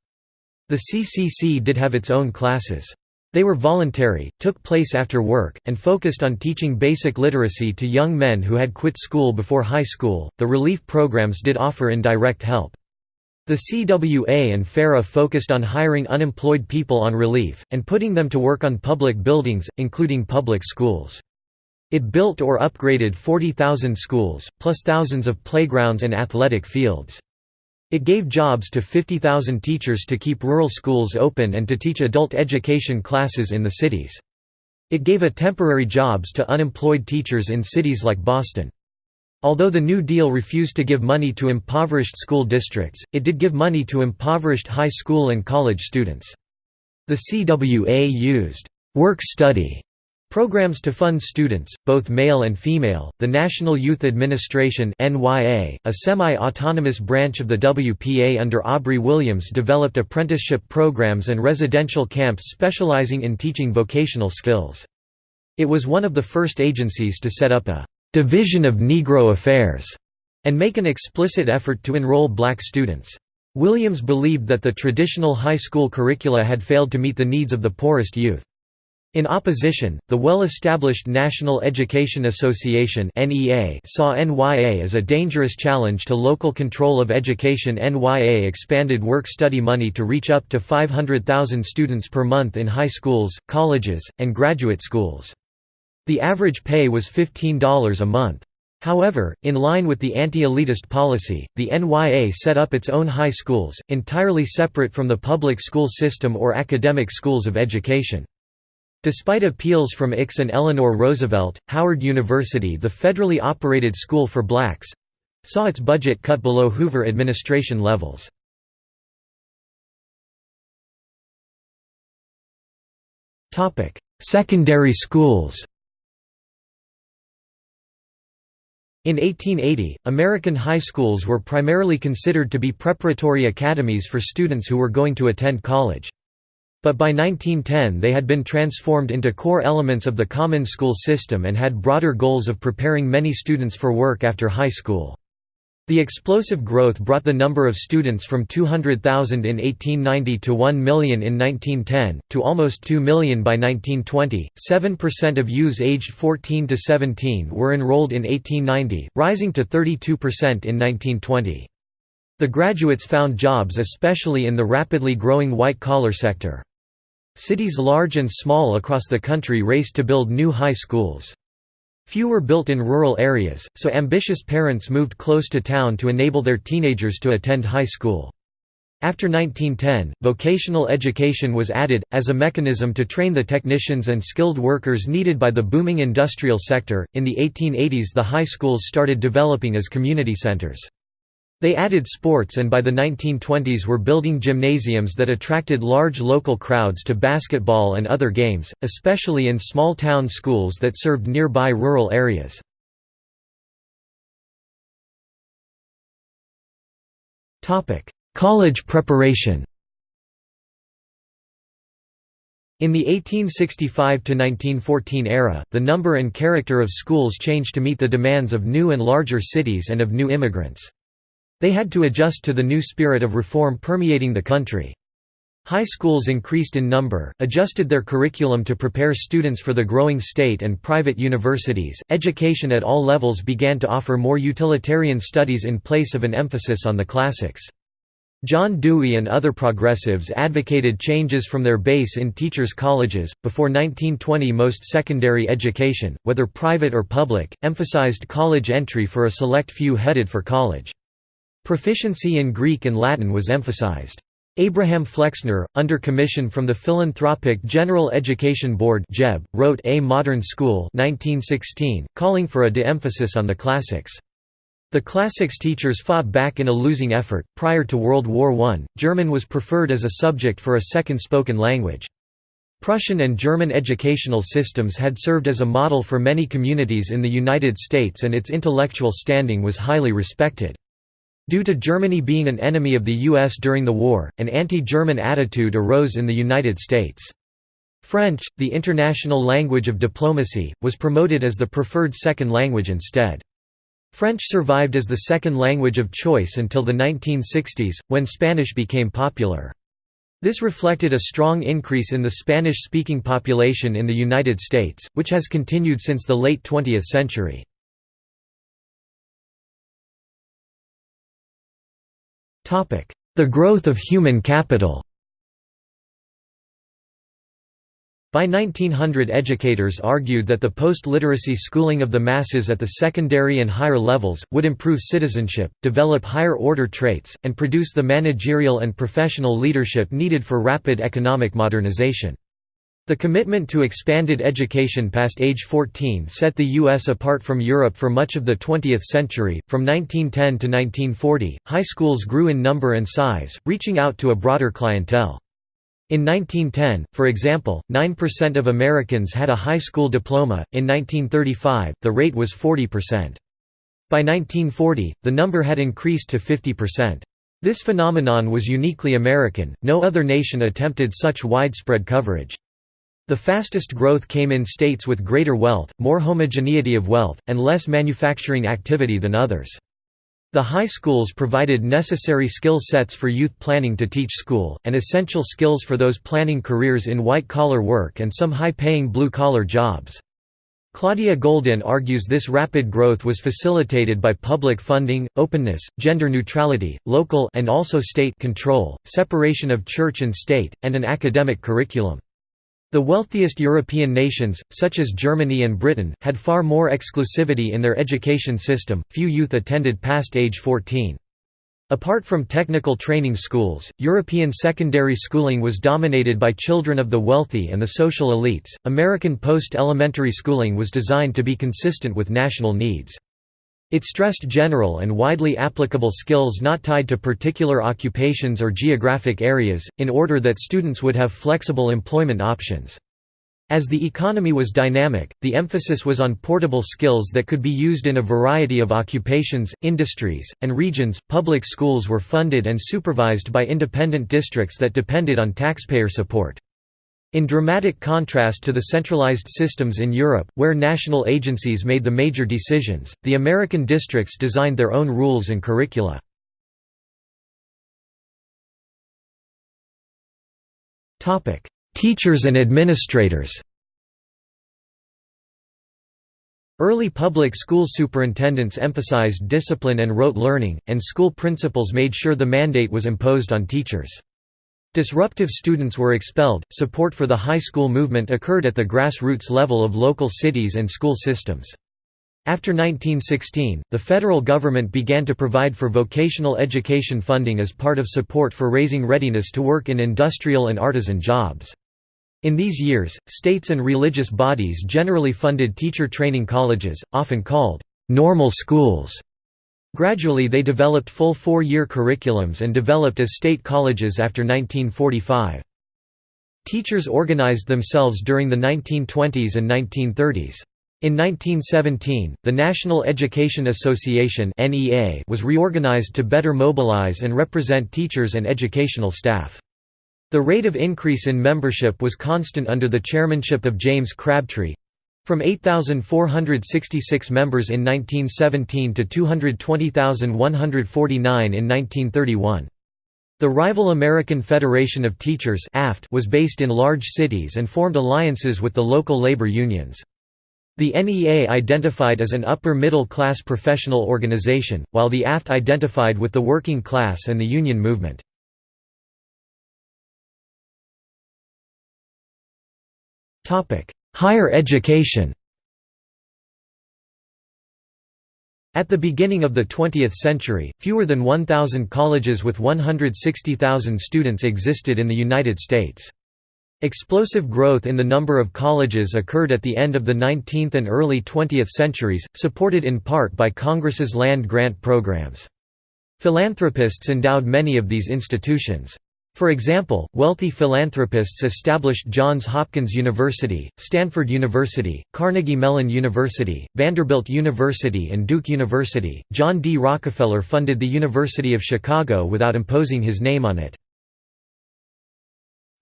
The CCC did have its own classes. They were voluntary, took place after work, and focused on teaching basic literacy to young men who had quit school before high school. The relief programs did offer indirect help. The CWA and FERA focused on hiring unemployed people on relief, and putting them to work on public buildings, including public schools. It built or upgraded 40,000 schools, plus thousands of playgrounds and athletic fields. It gave jobs to 50,000 teachers to keep rural schools open and to teach adult education classes in the cities. It gave a temporary jobs to unemployed teachers in cities like Boston. Although the New Deal refused to give money to impoverished school districts, it did give money to impoverished high school and college students. The CWA used work study Programs to fund students, both male and female, the National Youth Administration a semi-autonomous branch of the WPA under Aubrey Williams developed apprenticeship programs and residential camps specializing in teaching vocational skills. It was one of the first agencies to set up a «division of Negro affairs» and make an explicit effort to enroll black students. Williams believed that the traditional high school curricula had failed to meet the needs of the poorest youth. In opposition, the well-established National Education Association saw NYA as a dangerous challenge to local control of education NYA expanded work-study money to reach up to 500,000 students per month in high schools, colleges, and graduate schools. The average pay was $15 a month. However, in line with the anti-elitist policy, the NYA set up its own high schools, entirely separate from the public school system or academic schools of education. Despite appeals from Ickes and Eleanor Roosevelt, Howard University the federally operated school for blacks—saw its budget cut below Hoover administration levels. Secondary schools In 1880, American high schools were primarily considered to be preparatory academies for students who were going to attend college. But by 1910 they had been transformed into core elements of the common school system and had broader goals of preparing many students for work after high school. The explosive growth brought the number of students from 200,000 in 1890 to 1 million in 1910, to almost 2 million by 1920. 7% of youths aged 14 to 17 were enrolled in 1890, rising to 32% in 1920. The graduates found jobs especially in the rapidly growing white-collar sector. Cities large and small across the country raced to build new high schools. Few were built in rural areas, so ambitious parents moved close to town to enable their teenagers to attend high school. After 1910, vocational education was added, as a mechanism to train the technicians and skilled workers needed by the booming industrial sector. In the 1880s, the high schools started developing as community centers. They added sports and by the 1920s were building gymnasiums that attracted large local crowds to basketball and other games, especially in small-town schools that served nearby rural areas. College preparation In the 1865–1914 era, the number and character of schools changed to meet the demands of new and larger cities and of new immigrants. They had to adjust to the new spirit of reform permeating the country. High schools increased in number, adjusted their curriculum to prepare students for the growing state and private universities. Education at all levels began to offer more utilitarian studies in place of an emphasis on the classics. John Dewey and other progressives advocated changes from their base in teachers' colleges. Before 1920, most secondary education, whether private or public, emphasized college entry for a select few headed for college. Proficiency in Greek and Latin was emphasized. Abraham Flexner, under commission from the Philanthropic General Education Board wrote A Modern School 1916, calling for a de-emphasis on the classics. The classics teachers fought back in a losing effort. Prior to World War I, German was preferred as a subject for a second spoken language. Prussian and German educational systems had served as a model for many communities in the United States and its intellectual standing was highly respected. Due to Germany being an enemy of the U.S. during the war, an anti-German attitude arose in the United States. French, the international language of diplomacy, was promoted as the preferred second language instead. French survived as the second language of choice until the 1960s, when Spanish became popular. This reflected a strong increase in the Spanish-speaking population in the United States, which has continued since the late 20th century. The growth of human capital By 1900 educators argued that the post-literacy schooling of the masses at the secondary and higher levels, would improve citizenship, develop higher-order traits, and produce the managerial and professional leadership needed for rapid economic modernization. The commitment to expanded education past age 14 set the U.S. apart from Europe for much of the 20th century. From 1910 to 1940, high schools grew in number and size, reaching out to a broader clientele. In 1910, for example, 9% of Americans had a high school diploma, in 1935, the rate was 40%. By 1940, the number had increased to 50%. This phenomenon was uniquely American, no other nation attempted such widespread coverage. The fastest growth came in states with greater wealth, more homogeneity of wealth, and less manufacturing activity than others. The high schools provided necessary skill sets for youth planning to teach school, and essential skills for those planning careers in white-collar work and some high-paying blue-collar jobs. Claudia Goldin argues this rapid growth was facilitated by public funding, openness, gender neutrality, local and also state control, separation of church and state, and an academic curriculum. The wealthiest European nations, such as Germany and Britain, had far more exclusivity in their education system, few youth attended past age 14. Apart from technical training schools, European secondary schooling was dominated by children of the wealthy and the social elites. American post elementary schooling was designed to be consistent with national needs. It stressed general and widely applicable skills not tied to particular occupations or geographic areas, in order that students would have flexible employment options. As the economy was dynamic, the emphasis was on portable skills that could be used in a variety of occupations, industries, and regions. Public schools were funded and supervised by independent districts that depended on taxpayer support. In dramatic contrast to the centralized systems in Europe, where national agencies made the major decisions, the American districts designed their own rules and curricula. Teachers and administrators Early public school superintendents emphasized discipline and rote learning, and school principals made sure the mandate was imposed on teachers. Disruptive students were expelled. Support for the high school movement occurred at the grassroots level of local cities and school systems. After 1916, the federal government began to provide for vocational education funding as part of support for raising readiness to work in industrial and artisan jobs. In these years, states and religious bodies generally funded teacher training colleges, often called normal schools. Gradually they developed full four-year curriculums and developed as state colleges after 1945. Teachers organized themselves during the 1920s and 1930s. In 1917, the National Education Association was reorganized to better mobilize and represent teachers and educational staff. The rate of increase in membership was constant under the chairmanship of James Crabtree—from 8,466 members in 1917 to 220,149 in 1931. The rival American Federation of Teachers was based in large cities and formed alliances with the local labor unions. The NEA identified as an upper-middle class professional organization, while the AFT identified with the working class and the union movement. Higher education At the beginning of the 20th century, fewer than 1,000 colleges with 160,000 students existed in the United States. Explosive growth in the number of colleges occurred at the end of the 19th and early 20th centuries, supported in part by Congress's land grant programs. Philanthropists endowed many of these institutions. For example, wealthy philanthropists established Johns Hopkins University, Stanford University, Carnegie Mellon University, Vanderbilt University, and Duke University. John D. Rockefeller funded the University of Chicago without imposing his name on it.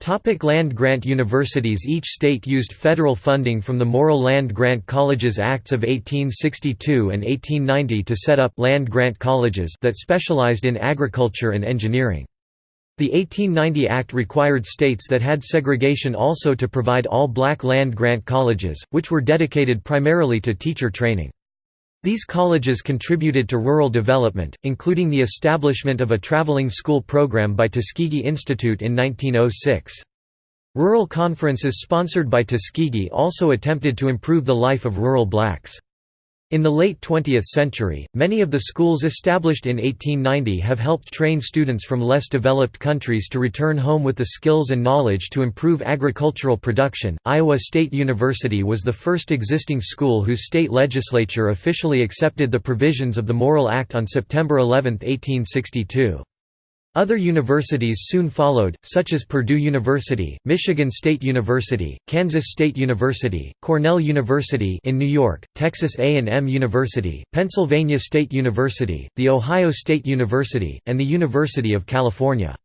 Topic land grant universities Each state used federal funding from the Morrill Land Grant Colleges Acts of 1862 and 1890 to set up land grant colleges that specialized in agriculture and engineering. The 1890 Act required states that had segregation also to provide all black land grant colleges, which were dedicated primarily to teacher training. These colleges contributed to rural development, including the establishment of a traveling school program by Tuskegee Institute in 1906. Rural conferences sponsored by Tuskegee also attempted to improve the life of rural blacks. In the late 20th century, many of the schools established in 1890 have helped train students from less developed countries to return home with the skills and knowledge to improve agricultural production. Iowa State University was the first existing school whose state legislature officially accepted the provisions of the Morrill Act on September 11, 1862. Other universities soon followed, such as Purdue University, Michigan State University, Kansas State University, Cornell University in New York, Texas A&M University, Pennsylvania State University, The Ohio State University, and the University of California.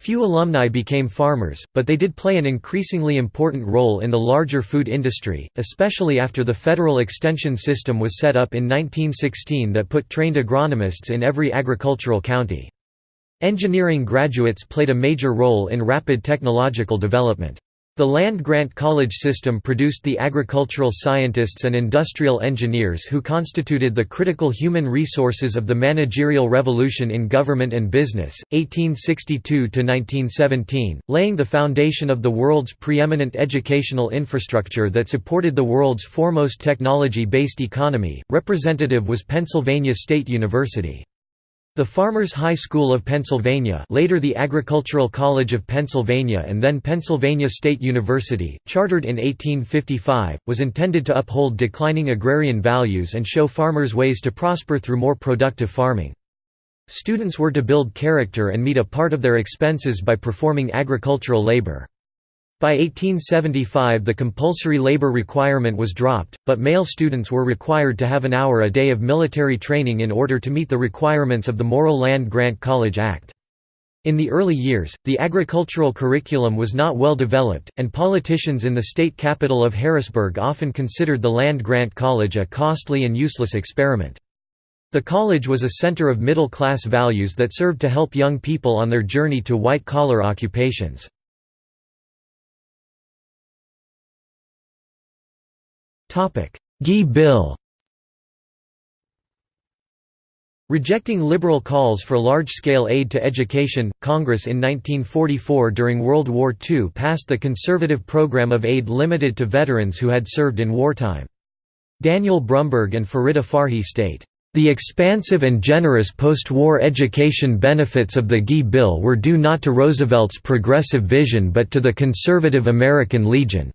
Few alumni became farmers, but they did play an increasingly important role in the larger food industry, especially after the federal extension system was set up in 1916 that put trained agronomists in every agricultural county. Engineering graduates played a major role in rapid technological development. The land-grant college system produced the agricultural scientists and industrial engineers who constituted the critical human resources of the managerial revolution in government and business, 1862–1917, laying the foundation of the world's preeminent educational infrastructure that supported the world's foremost technology-based economy. Representative was Pennsylvania State University. The Farmers High School of Pennsylvania later the Agricultural College of Pennsylvania and then Pennsylvania State University, chartered in 1855, was intended to uphold declining agrarian values and show farmers ways to prosper through more productive farming. Students were to build character and meet a part of their expenses by performing agricultural labor. By 1875 the compulsory labor requirement was dropped, but male students were required to have an hour a day of military training in order to meet the requirements of the Morrill Land Grant College Act. In the early years, the agricultural curriculum was not well developed, and politicians in the state capital of Harrisburg often considered the Land Grant College a costly and useless experiment. The college was a center of middle-class values that served to help young people on their journey to white-collar occupations. GI Bill Rejecting liberal calls for large-scale aid to education, Congress in 1944 during World War II passed the conservative program of aid limited to veterans who had served in wartime. Daniel Brumberg and Farideh Farhi state, "...the expansive and generous post-war education benefits of the GI Bill were due not to Roosevelt's progressive vision but to the conservative American Legion."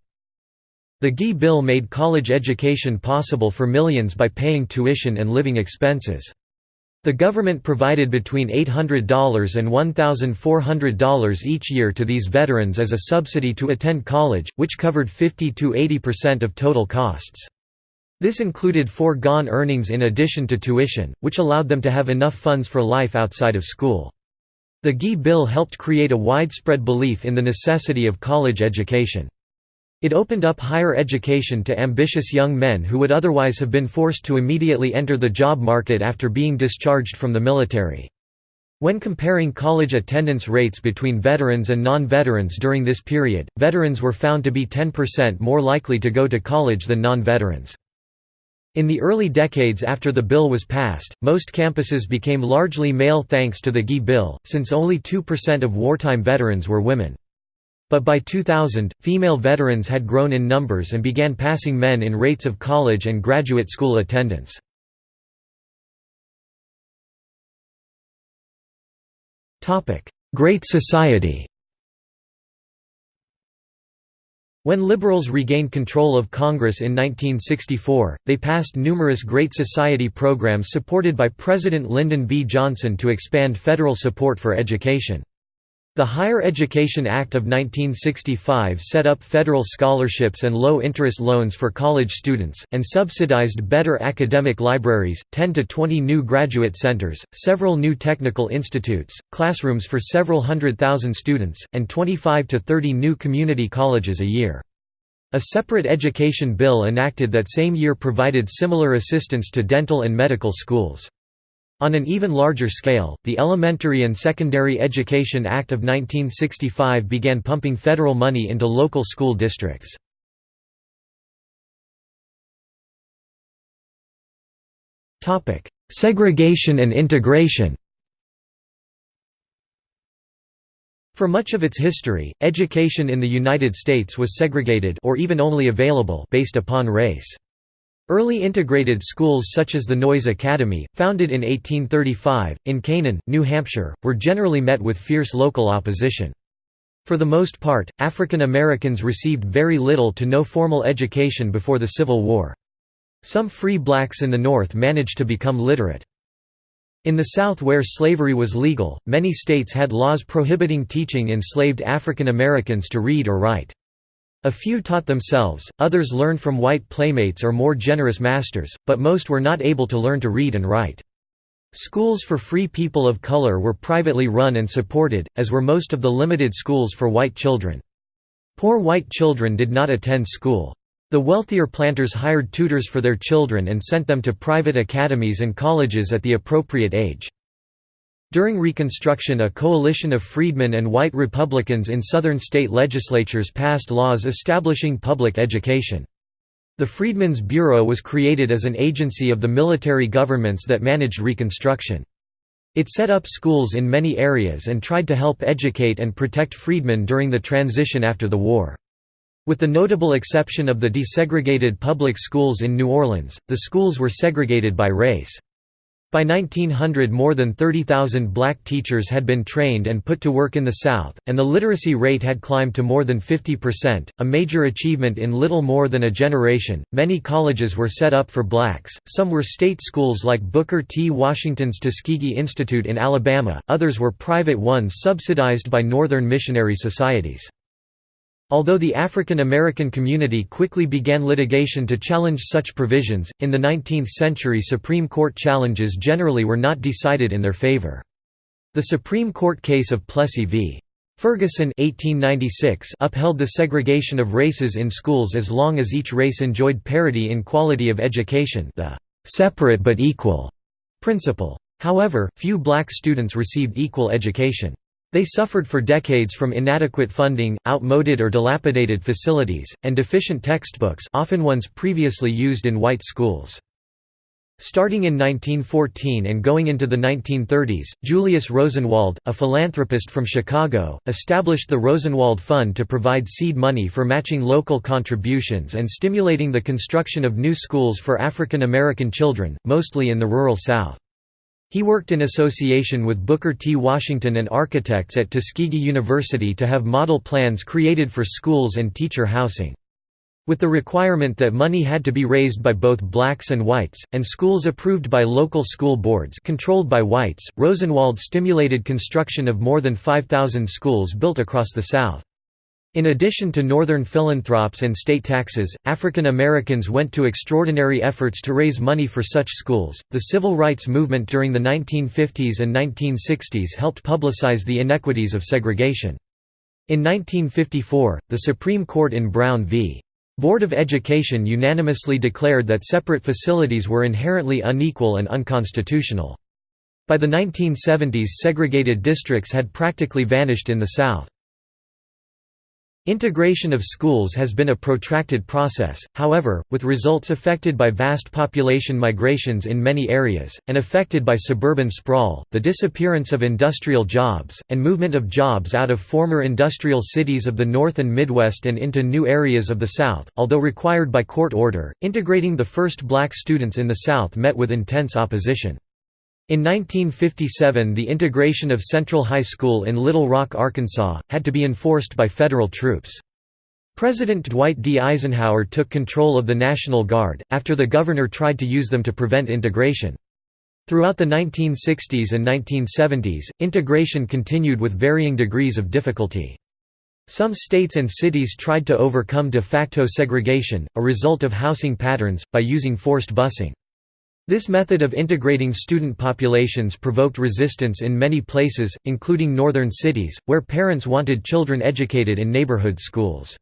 The GI Bill made college education possible for millions by paying tuition and living expenses. The government provided between $800 and $1,400 each year to these veterans as a subsidy to attend college, which covered 50–80% of total costs. This included foregone earnings in addition to tuition, which allowed them to have enough funds for life outside of school. The GI Bill helped create a widespread belief in the necessity of college education. It opened up higher education to ambitious young men who would otherwise have been forced to immediately enter the job market after being discharged from the military. When comparing college attendance rates between veterans and non-veterans during this period, veterans were found to be 10% more likely to go to college than non-veterans. In the early decades after the bill was passed, most campuses became largely male thanks to the GI Bill, since only 2% of wartime veterans were women. But by 2000, female veterans had grown in numbers and began passing men in rates of college and graduate school attendance. Great Society When liberals regained control of Congress in 1964, they passed numerous Great Society programs supported by President Lyndon B. Johnson to expand federal support for education. The Higher Education Act of 1965 set up federal scholarships and low-interest loans for college students, and subsidized better academic libraries, 10 to 20 new graduate centers, several new technical institutes, classrooms for several hundred thousand students, and 25 to 30 new community colleges a year. A separate education bill enacted that same year provided similar assistance to dental and medical schools. On an even larger scale, the Elementary and Secondary Education Act of 1965 began pumping federal money into local school districts. Segregation and integration For much of its history, education in the United States was segregated or even only available based upon race. Early integrated schools such as the Noyes Academy, founded in 1835, in Canaan, New Hampshire, were generally met with fierce local opposition. For the most part, African Americans received very little to no formal education before the Civil War. Some free blacks in the North managed to become literate. In the South where slavery was legal, many states had laws prohibiting teaching enslaved African Americans to read or write. A few taught themselves, others learned from white playmates or more generous masters, but most were not able to learn to read and write. Schools for free people of color were privately run and supported, as were most of the limited schools for white children. Poor white children did not attend school. The wealthier planters hired tutors for their children and sent them to private academies and colleges at the appropriate age. During Reconstruction a coalition of freedmen and white Republicans in Southern state legislatures passed laws establishing public education. The Freedmen's Bureau was created as an agency of the military governments that managed Reconstruction. It set up schools in many areas and tried to help educate and protect freedmen during the transition after the war. With the notable exception of the desegregated public schools in New Orleans, the schools were segregated by race. By 1900 more than 30,000 black teachers had been trained and put to work in the South, and the literacy rate had climbed to more than 50%, a major achievement in little more than a generation. Many colleges were set up for blacks, some were state schools like Booker T. Washington's Tuskegee Institute in Alabama, others were private ones subsidized by Northern missionary societies. Although the African American community quickly began litigation to challenge such provisions, in the 19th century Supreme Court challenges generally were not decided in their favor. The Supreme Court case of Plessy v. Ferguson 1896 upheld the segregation of races in schools as long as each race enjoyed parity in quality of education the «separate but equal» principle. However, few black students received equal education. They suffered for decades from inadequate funding, outmoded or dilapidated facilities, and deficient textbooks often ones previously used in white schools. Starting in 1914 and going into the 1930s, Julius Rosenwald, a philanthropist from Chicago, established the Rosenwald Fund to provide seed money for matching local contributions and stimulating the construction of new schools for African American children, mostly in the rural South. He worked in association with Booker T. Washington and architects at Tuskegee University to have model plans created for schools and teacher housing. With the requirement that money had to be raised by both blacks and whites, and schools approved by local school boards controlled by whites, Rosenwald stimulated construction of more than 5,000 schools built across the South. In addition to Northern philanthropes and state taxes, African Americans went to extraordinary efforts to raise money for such schools. The civil rights movement during the 1950s and 1960s helped publicize the inequities of segregation. In 1954, the Supreme Court in Brown v. Board of Education unanimously declared that separate facilities were inherently unequal and unconstitutional. By the 1970s segregated districts had practically vanished in the South. Integration of schools has been a protracted process, however, with results affected by vast population migrations in many areas, and affected by suburban sprawl, the disappearance of industrial jobs, and movement of jobs out of former industrial cities of the North and Midwest and into new areas of the South. Although required by court order, integrating the first black students in the South met with intense opposition. In 1957 the integration of Central High School in Little Rock, Arkansas, had to be enforced by federal troops. President Dwight D. Eisenhower took control of the National Guard, after the governor tried to use them to prevent integration. Throughout the 1960s and 1970s, integration continued with varying degrees of difficulty. Some states and cities tried to overcome de facto segregation, a result of housing patterns, by using forced busing. This method of integrating student populations provoked resistance in many places, including northern cities, where parents wanted children educated in neighborhood schools.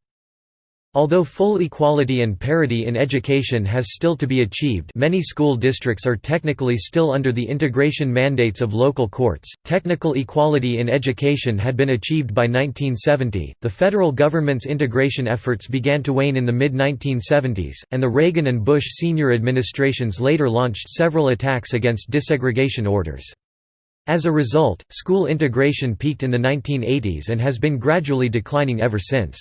Although full equality and parity in education has still to be achieved many school districts are technically still under the integration mandates of local courts. Technical equality in education had been achieved by 1970, the federal government's integration efforts began to wane in the mid-1970s, and the Reagan and Bush senior administrations later launched several attacks against desegregation orders. As a result, school integration peaked in the 1980s and has been gradually declining ever since.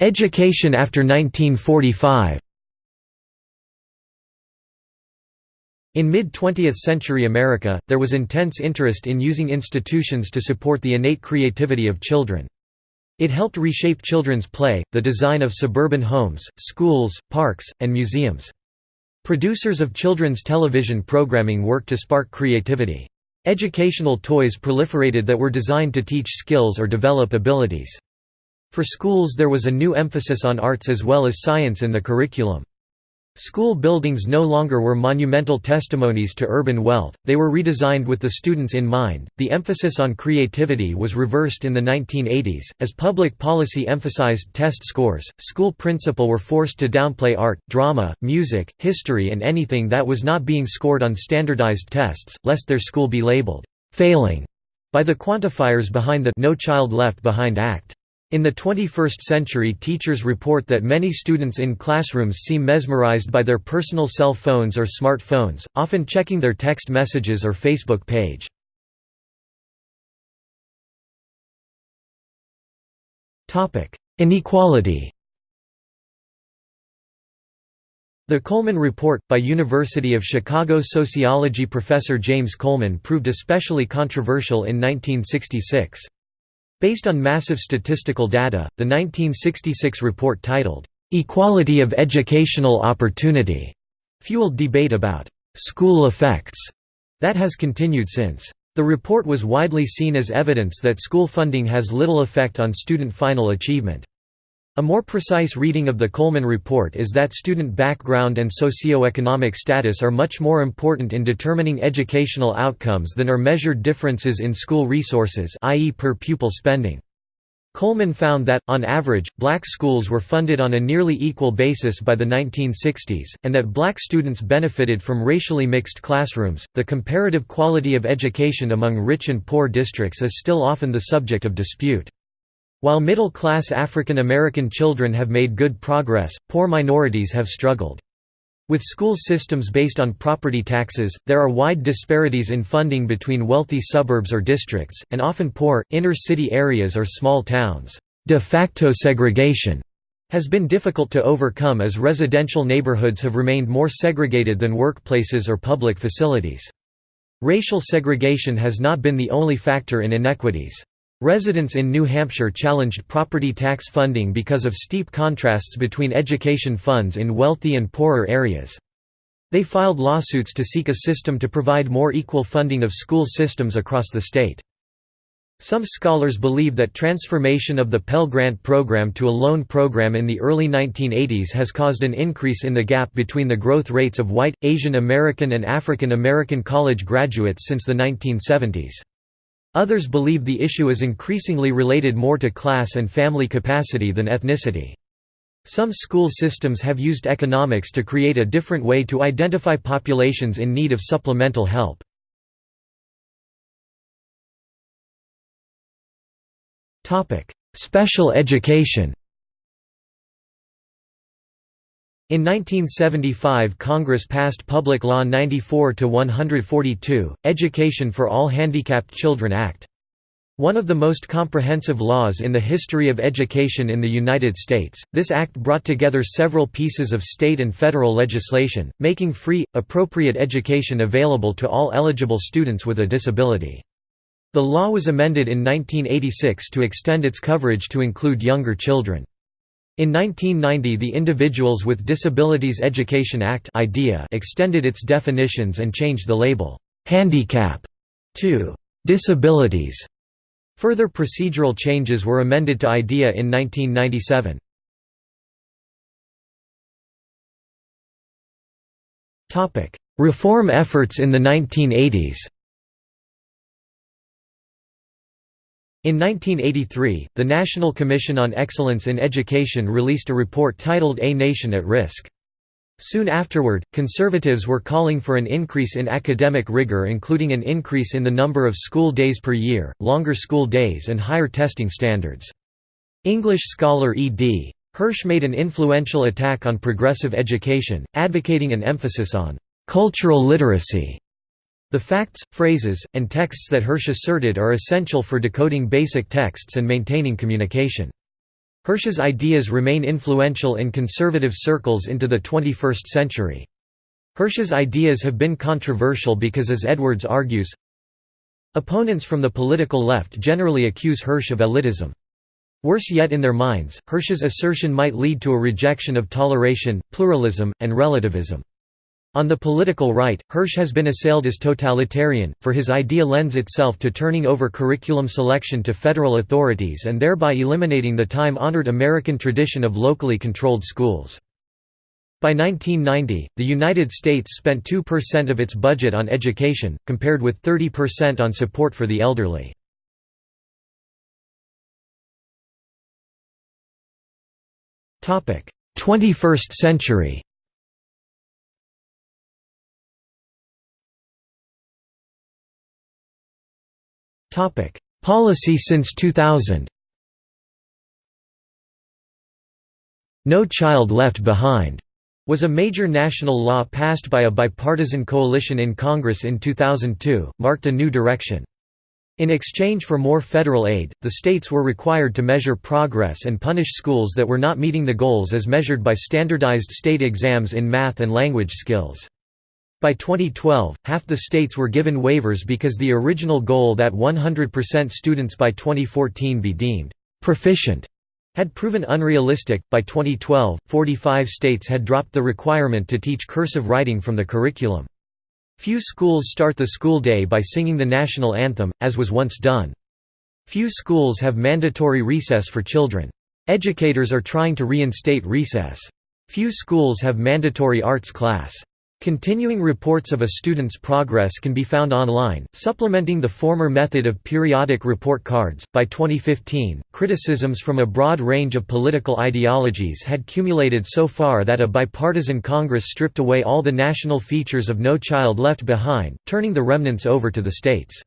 Education after 1945 In mid-20th century America, there was intense interest in using institutions to support the innate creativity of children. It helped reshape children's play, the design of suburban homes, schools, parks, and museums. Producers of children's television programming worked to spark creativity. Educational toys proliferated that were designed to teach skills or develop abilities. For schools there was a new emphasis on arts as well as science in the curriculum. School buildings no longer were monumental testimonies to urban wealth, they were redesigned with the students in mind. The emphasis on creativity was reversed in the 1980s. As public policy emphasized test scores, school principal were forced to downplay art, drama, music, history, and anything that was not being scored on standardized tests, lest their school be labeled failing by the quantifiers behind the No Child Left Behind Act. In the 21st century teachers report that many students in classrooms seem mesmerized by their personal cell phones or smartphones, often checking their text messages or Facebook page. Inequality The Coleman Report, by University of Chicago sociology professor James Coleman proved especially controversial in 1966. Based on massive statistical data, the 1966 report titled, "'Equality of Educational Opportunity' fueled debate about "'school effects' that has continued since. The report was widely seen as evidence that school funding has little effect on student final achievement. A more precise reading of the Coleman Report is that student background and socio-economic status are much more important in determining educational outcomes than are measured differences in school resources i.e. per pupil spending. Coleman found that, on average, black schools were funded on a nearly equal basis by the 1960s, and that black students benefited from racially mixed classrooms. The comparative quality of education among rich and poor districts is still often the subject of dispute. While middle-class African American children have made good progress, poor minorities have struggled. With school systems based on property taxes, there are wide disparities in funding between wealthy suburbs or districts, and often poor, inner-city areas or small towns. De facto segregation has been difficult to overcome as residential neighborhoods have remained more segregated than workplaces or public facilities. Racial segregation has not been the only factor in inequities. Residents in New Hampshire challenged property tax funding because of steep contrasts between education funds in wealthy and poorer areas. They filed lawsuits to seek a system to provide more equal funding of school systems across the state. Some scholars believe that transformation of the Pell Grant program to a loan program in the early 1980s has caused an increase in the gap between the growth rates of white, Asian American and African American college graduates since the 1970s. Others believe the issue is increasingly related more to class and family capacity than ethnicity. Some school systems have used economics to create a different way to identify populations in need of supplemental help. Special education In 1975 Congress passed Public Law 94-142, Education for All Handicapped Children Act. One of the most comprehensive laws in the history of education in the United States, this act brought together several pieces of state and federal legislation, making free, appropriate education available to all eligible students with a disability. The law was amended in 1986 to extend its coverage to include younger children. In 1990 the Individuals with Disabilities Education Act IDEA extended its definitions and changed the label, "'handicap' to "'disabilities'". Further procedural changes were amended to IDEA in 1997. Reform efforts in the 1980s In 1983, the National Commission on Excellence in Education released a report titled A Nation at Risk. Soon afterward, conservatives were calling for an increase in academic rigor including an increase in the number of school days per year, longer school days and higher testing standards. English scholar E.D. Hirsch made an influential attack on progressive education, advocating an emphasis on «cultural literacy» The facts, phrases, and texts that Hirsch asserted are essential for decoding basic texts and maintaining communication. Hirsch's ideas remain influential in conservative circles into the 21st century. Hirsch's ideas have been controversial because as Edwards argues, Opponents from the political left generally accuse Hirsch of elitism. Worse yet in their minds, Hirsch's assertion might lead to a rejection of toleration, pluralism, and relativism. On the political right, Hirsch has been assailed as totalitarian, for his idea lends itself to turning over curriculum selection to federal authorities and thereby eliminating the time-honored American tradition of locally controlled schools. By 1990, the United States spent 2% of its budget on education, compared with 30% on support for the elderly. Twenty-first century Topic: Policy since 2000. No Child Left Behind was a major national law passed by a bipartisan coalition in Congress in 2002, marked a new direction. In exchange for more federal aid, the states were required to measure progress and punish schools that were not meeting the goals as measured by standardized state exams in math and language skills. By 2012, half the states were given waivers because the original goal that 100% students by 2014 be deemed proficient had proven unrealistic. By 2012, 45 states had dropped the requirement to teach cursive writing from the curriculum. Few schools start the school day by singing the national anthem, as was once done. Few schools have mandatory recess for children. Educators are trying to reinstate recess. Few schools have mandatory arts class. Continuing reports of a student's progress can be found online, supplementing the former method of periodic report cards. By 2015, criticisms from a broad range of political ideologies had cumulated so far that a bipartisan Congress stripped away all the national features of No Child Left Behind, turning the remnants over to the states.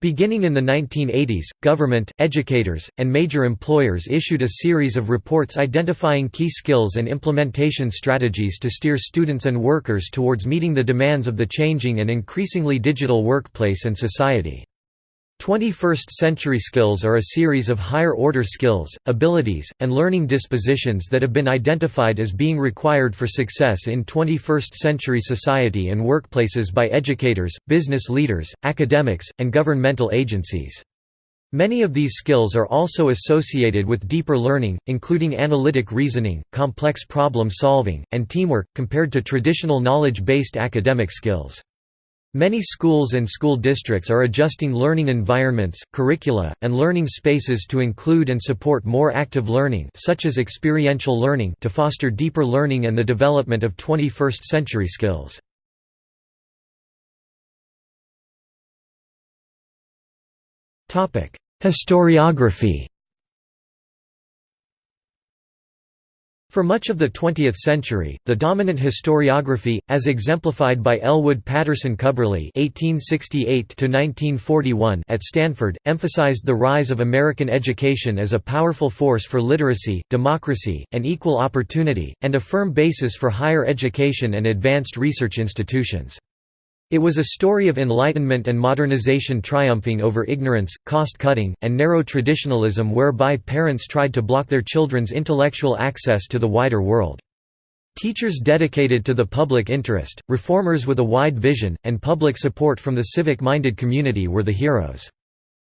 Beginning in the 1980s, government, educators, and major employers issued a series of reports identifying key skills and implementation strategies to steer students and workers towards meeting the demands of the changing and increasingly digital workplace and society. 21st-century skills are a series of higher-order skills, abilities, and learning dispositions that have been identified as being required for success in 21st-century society and workplaces by educators, business leaders, academics, and governmental agencies. Many of these skills are also associated with deeper learning, including analytic reasoning, complex problem solving, and teamwork, compared to traditional knowledge-based academic skills. Many schools and school districts are adjusting learning environments, curricula, and learning spaces to include and support more active learning such as experiential learning to foster deeper learning and the development of 21st-century skills. Historiography For much of the 20th century, the dominant historiography, as exemplified by Elwood Patterson Cubberley (1868–1941) at Stanford, emphasized the rise of American education as a powerful force for literacy, democracy, and equal opportunity, and a firm basis for higher education and advanced research institutions. It was a story of enlightenment and modernization triumphing over ignorance, cost-cutting, and narrow traditionalism whereby parents tried to block their children's intellectual access to the wider world. Teachers dedicated to the public interest, reformers with a wide vision, and public support from the civic-minded community were the heroes.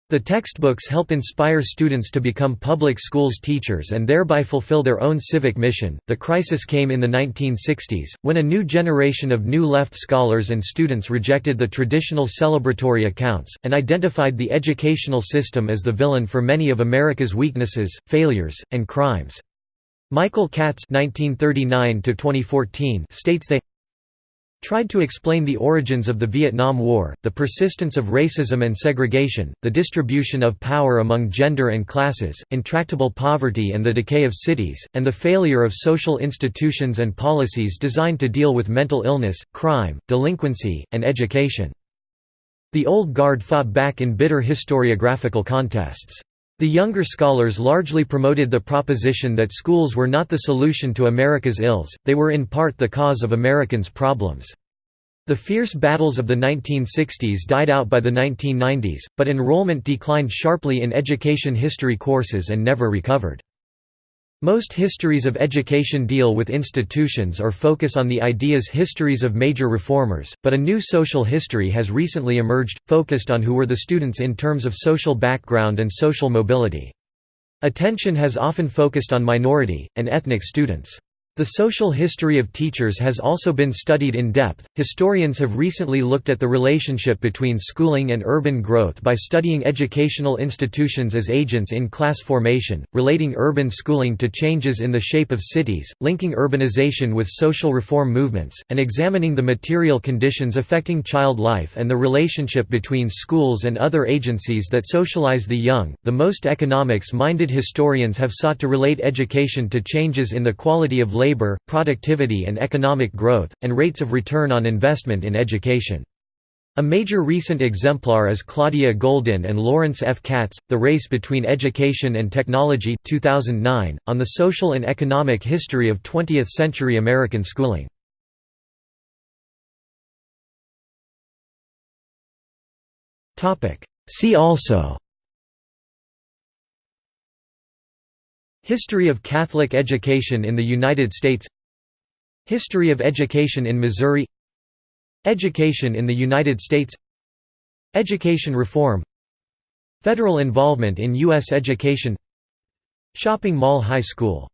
The textbooks help inspire students to become public schools teachers and thereby fulfill their own civic mission. The crisis came in the 1960s, when a new generation of New Left scholars and students rejected the traditional celebratory accounts, and identified the educational system as the villain for many of America's weaknesses, failures, and crimes. Michael Katz (1939–2014) states they tried to explain the origins of the Vietnam War, the persistence of racism and segregation, the distribution of power among gender and classes, intractable poverty and the decay of cities, and the failure of social institutions and policies designed to deal with mental illness, crime, delinquency, and education. The old guard fought back in bitter historiographical contests. The younger scholars largely promoted the proposition that schools were not the solution to America's ills, they were in part the cause of Americans' problems. The fierce battles of the 1960s died out by the 1990s, but enrollment declined sharply in education history courses and never recovered. Most histories of education deal with institutions or focus on the ideas histories of major reformers, but a new social history has recently emerged, focused on who were the students in terms of social background and social mobility. Attention has often focused on minority, and ethnic students. The social history of teachers has also been studied in depth. Historians have recently looked at the relationship between schooling and urban growth by studying educational institutions as agents in class formation, relating urban schooling to changes in the shape of cities, linking urbanization with social reform movements, and examining the material conditions affecting child life and the relationship between schools and other agencies that socialize the young. The most economics minded historians have sought to relate education to changes in the quality of labor labor, productivity and economic growth, and rates of return on investment in education. A major recent exemplar is Claudia Goldin and Lawrence F. Katz, The Race Between Education and Technology 2009, on the social and economic history of 20th-century American schooling. See also History of Catholic education in the United States History of education in Missouri Education in the United States Education reform Federal involvement in U.S. education Shopping Mall High School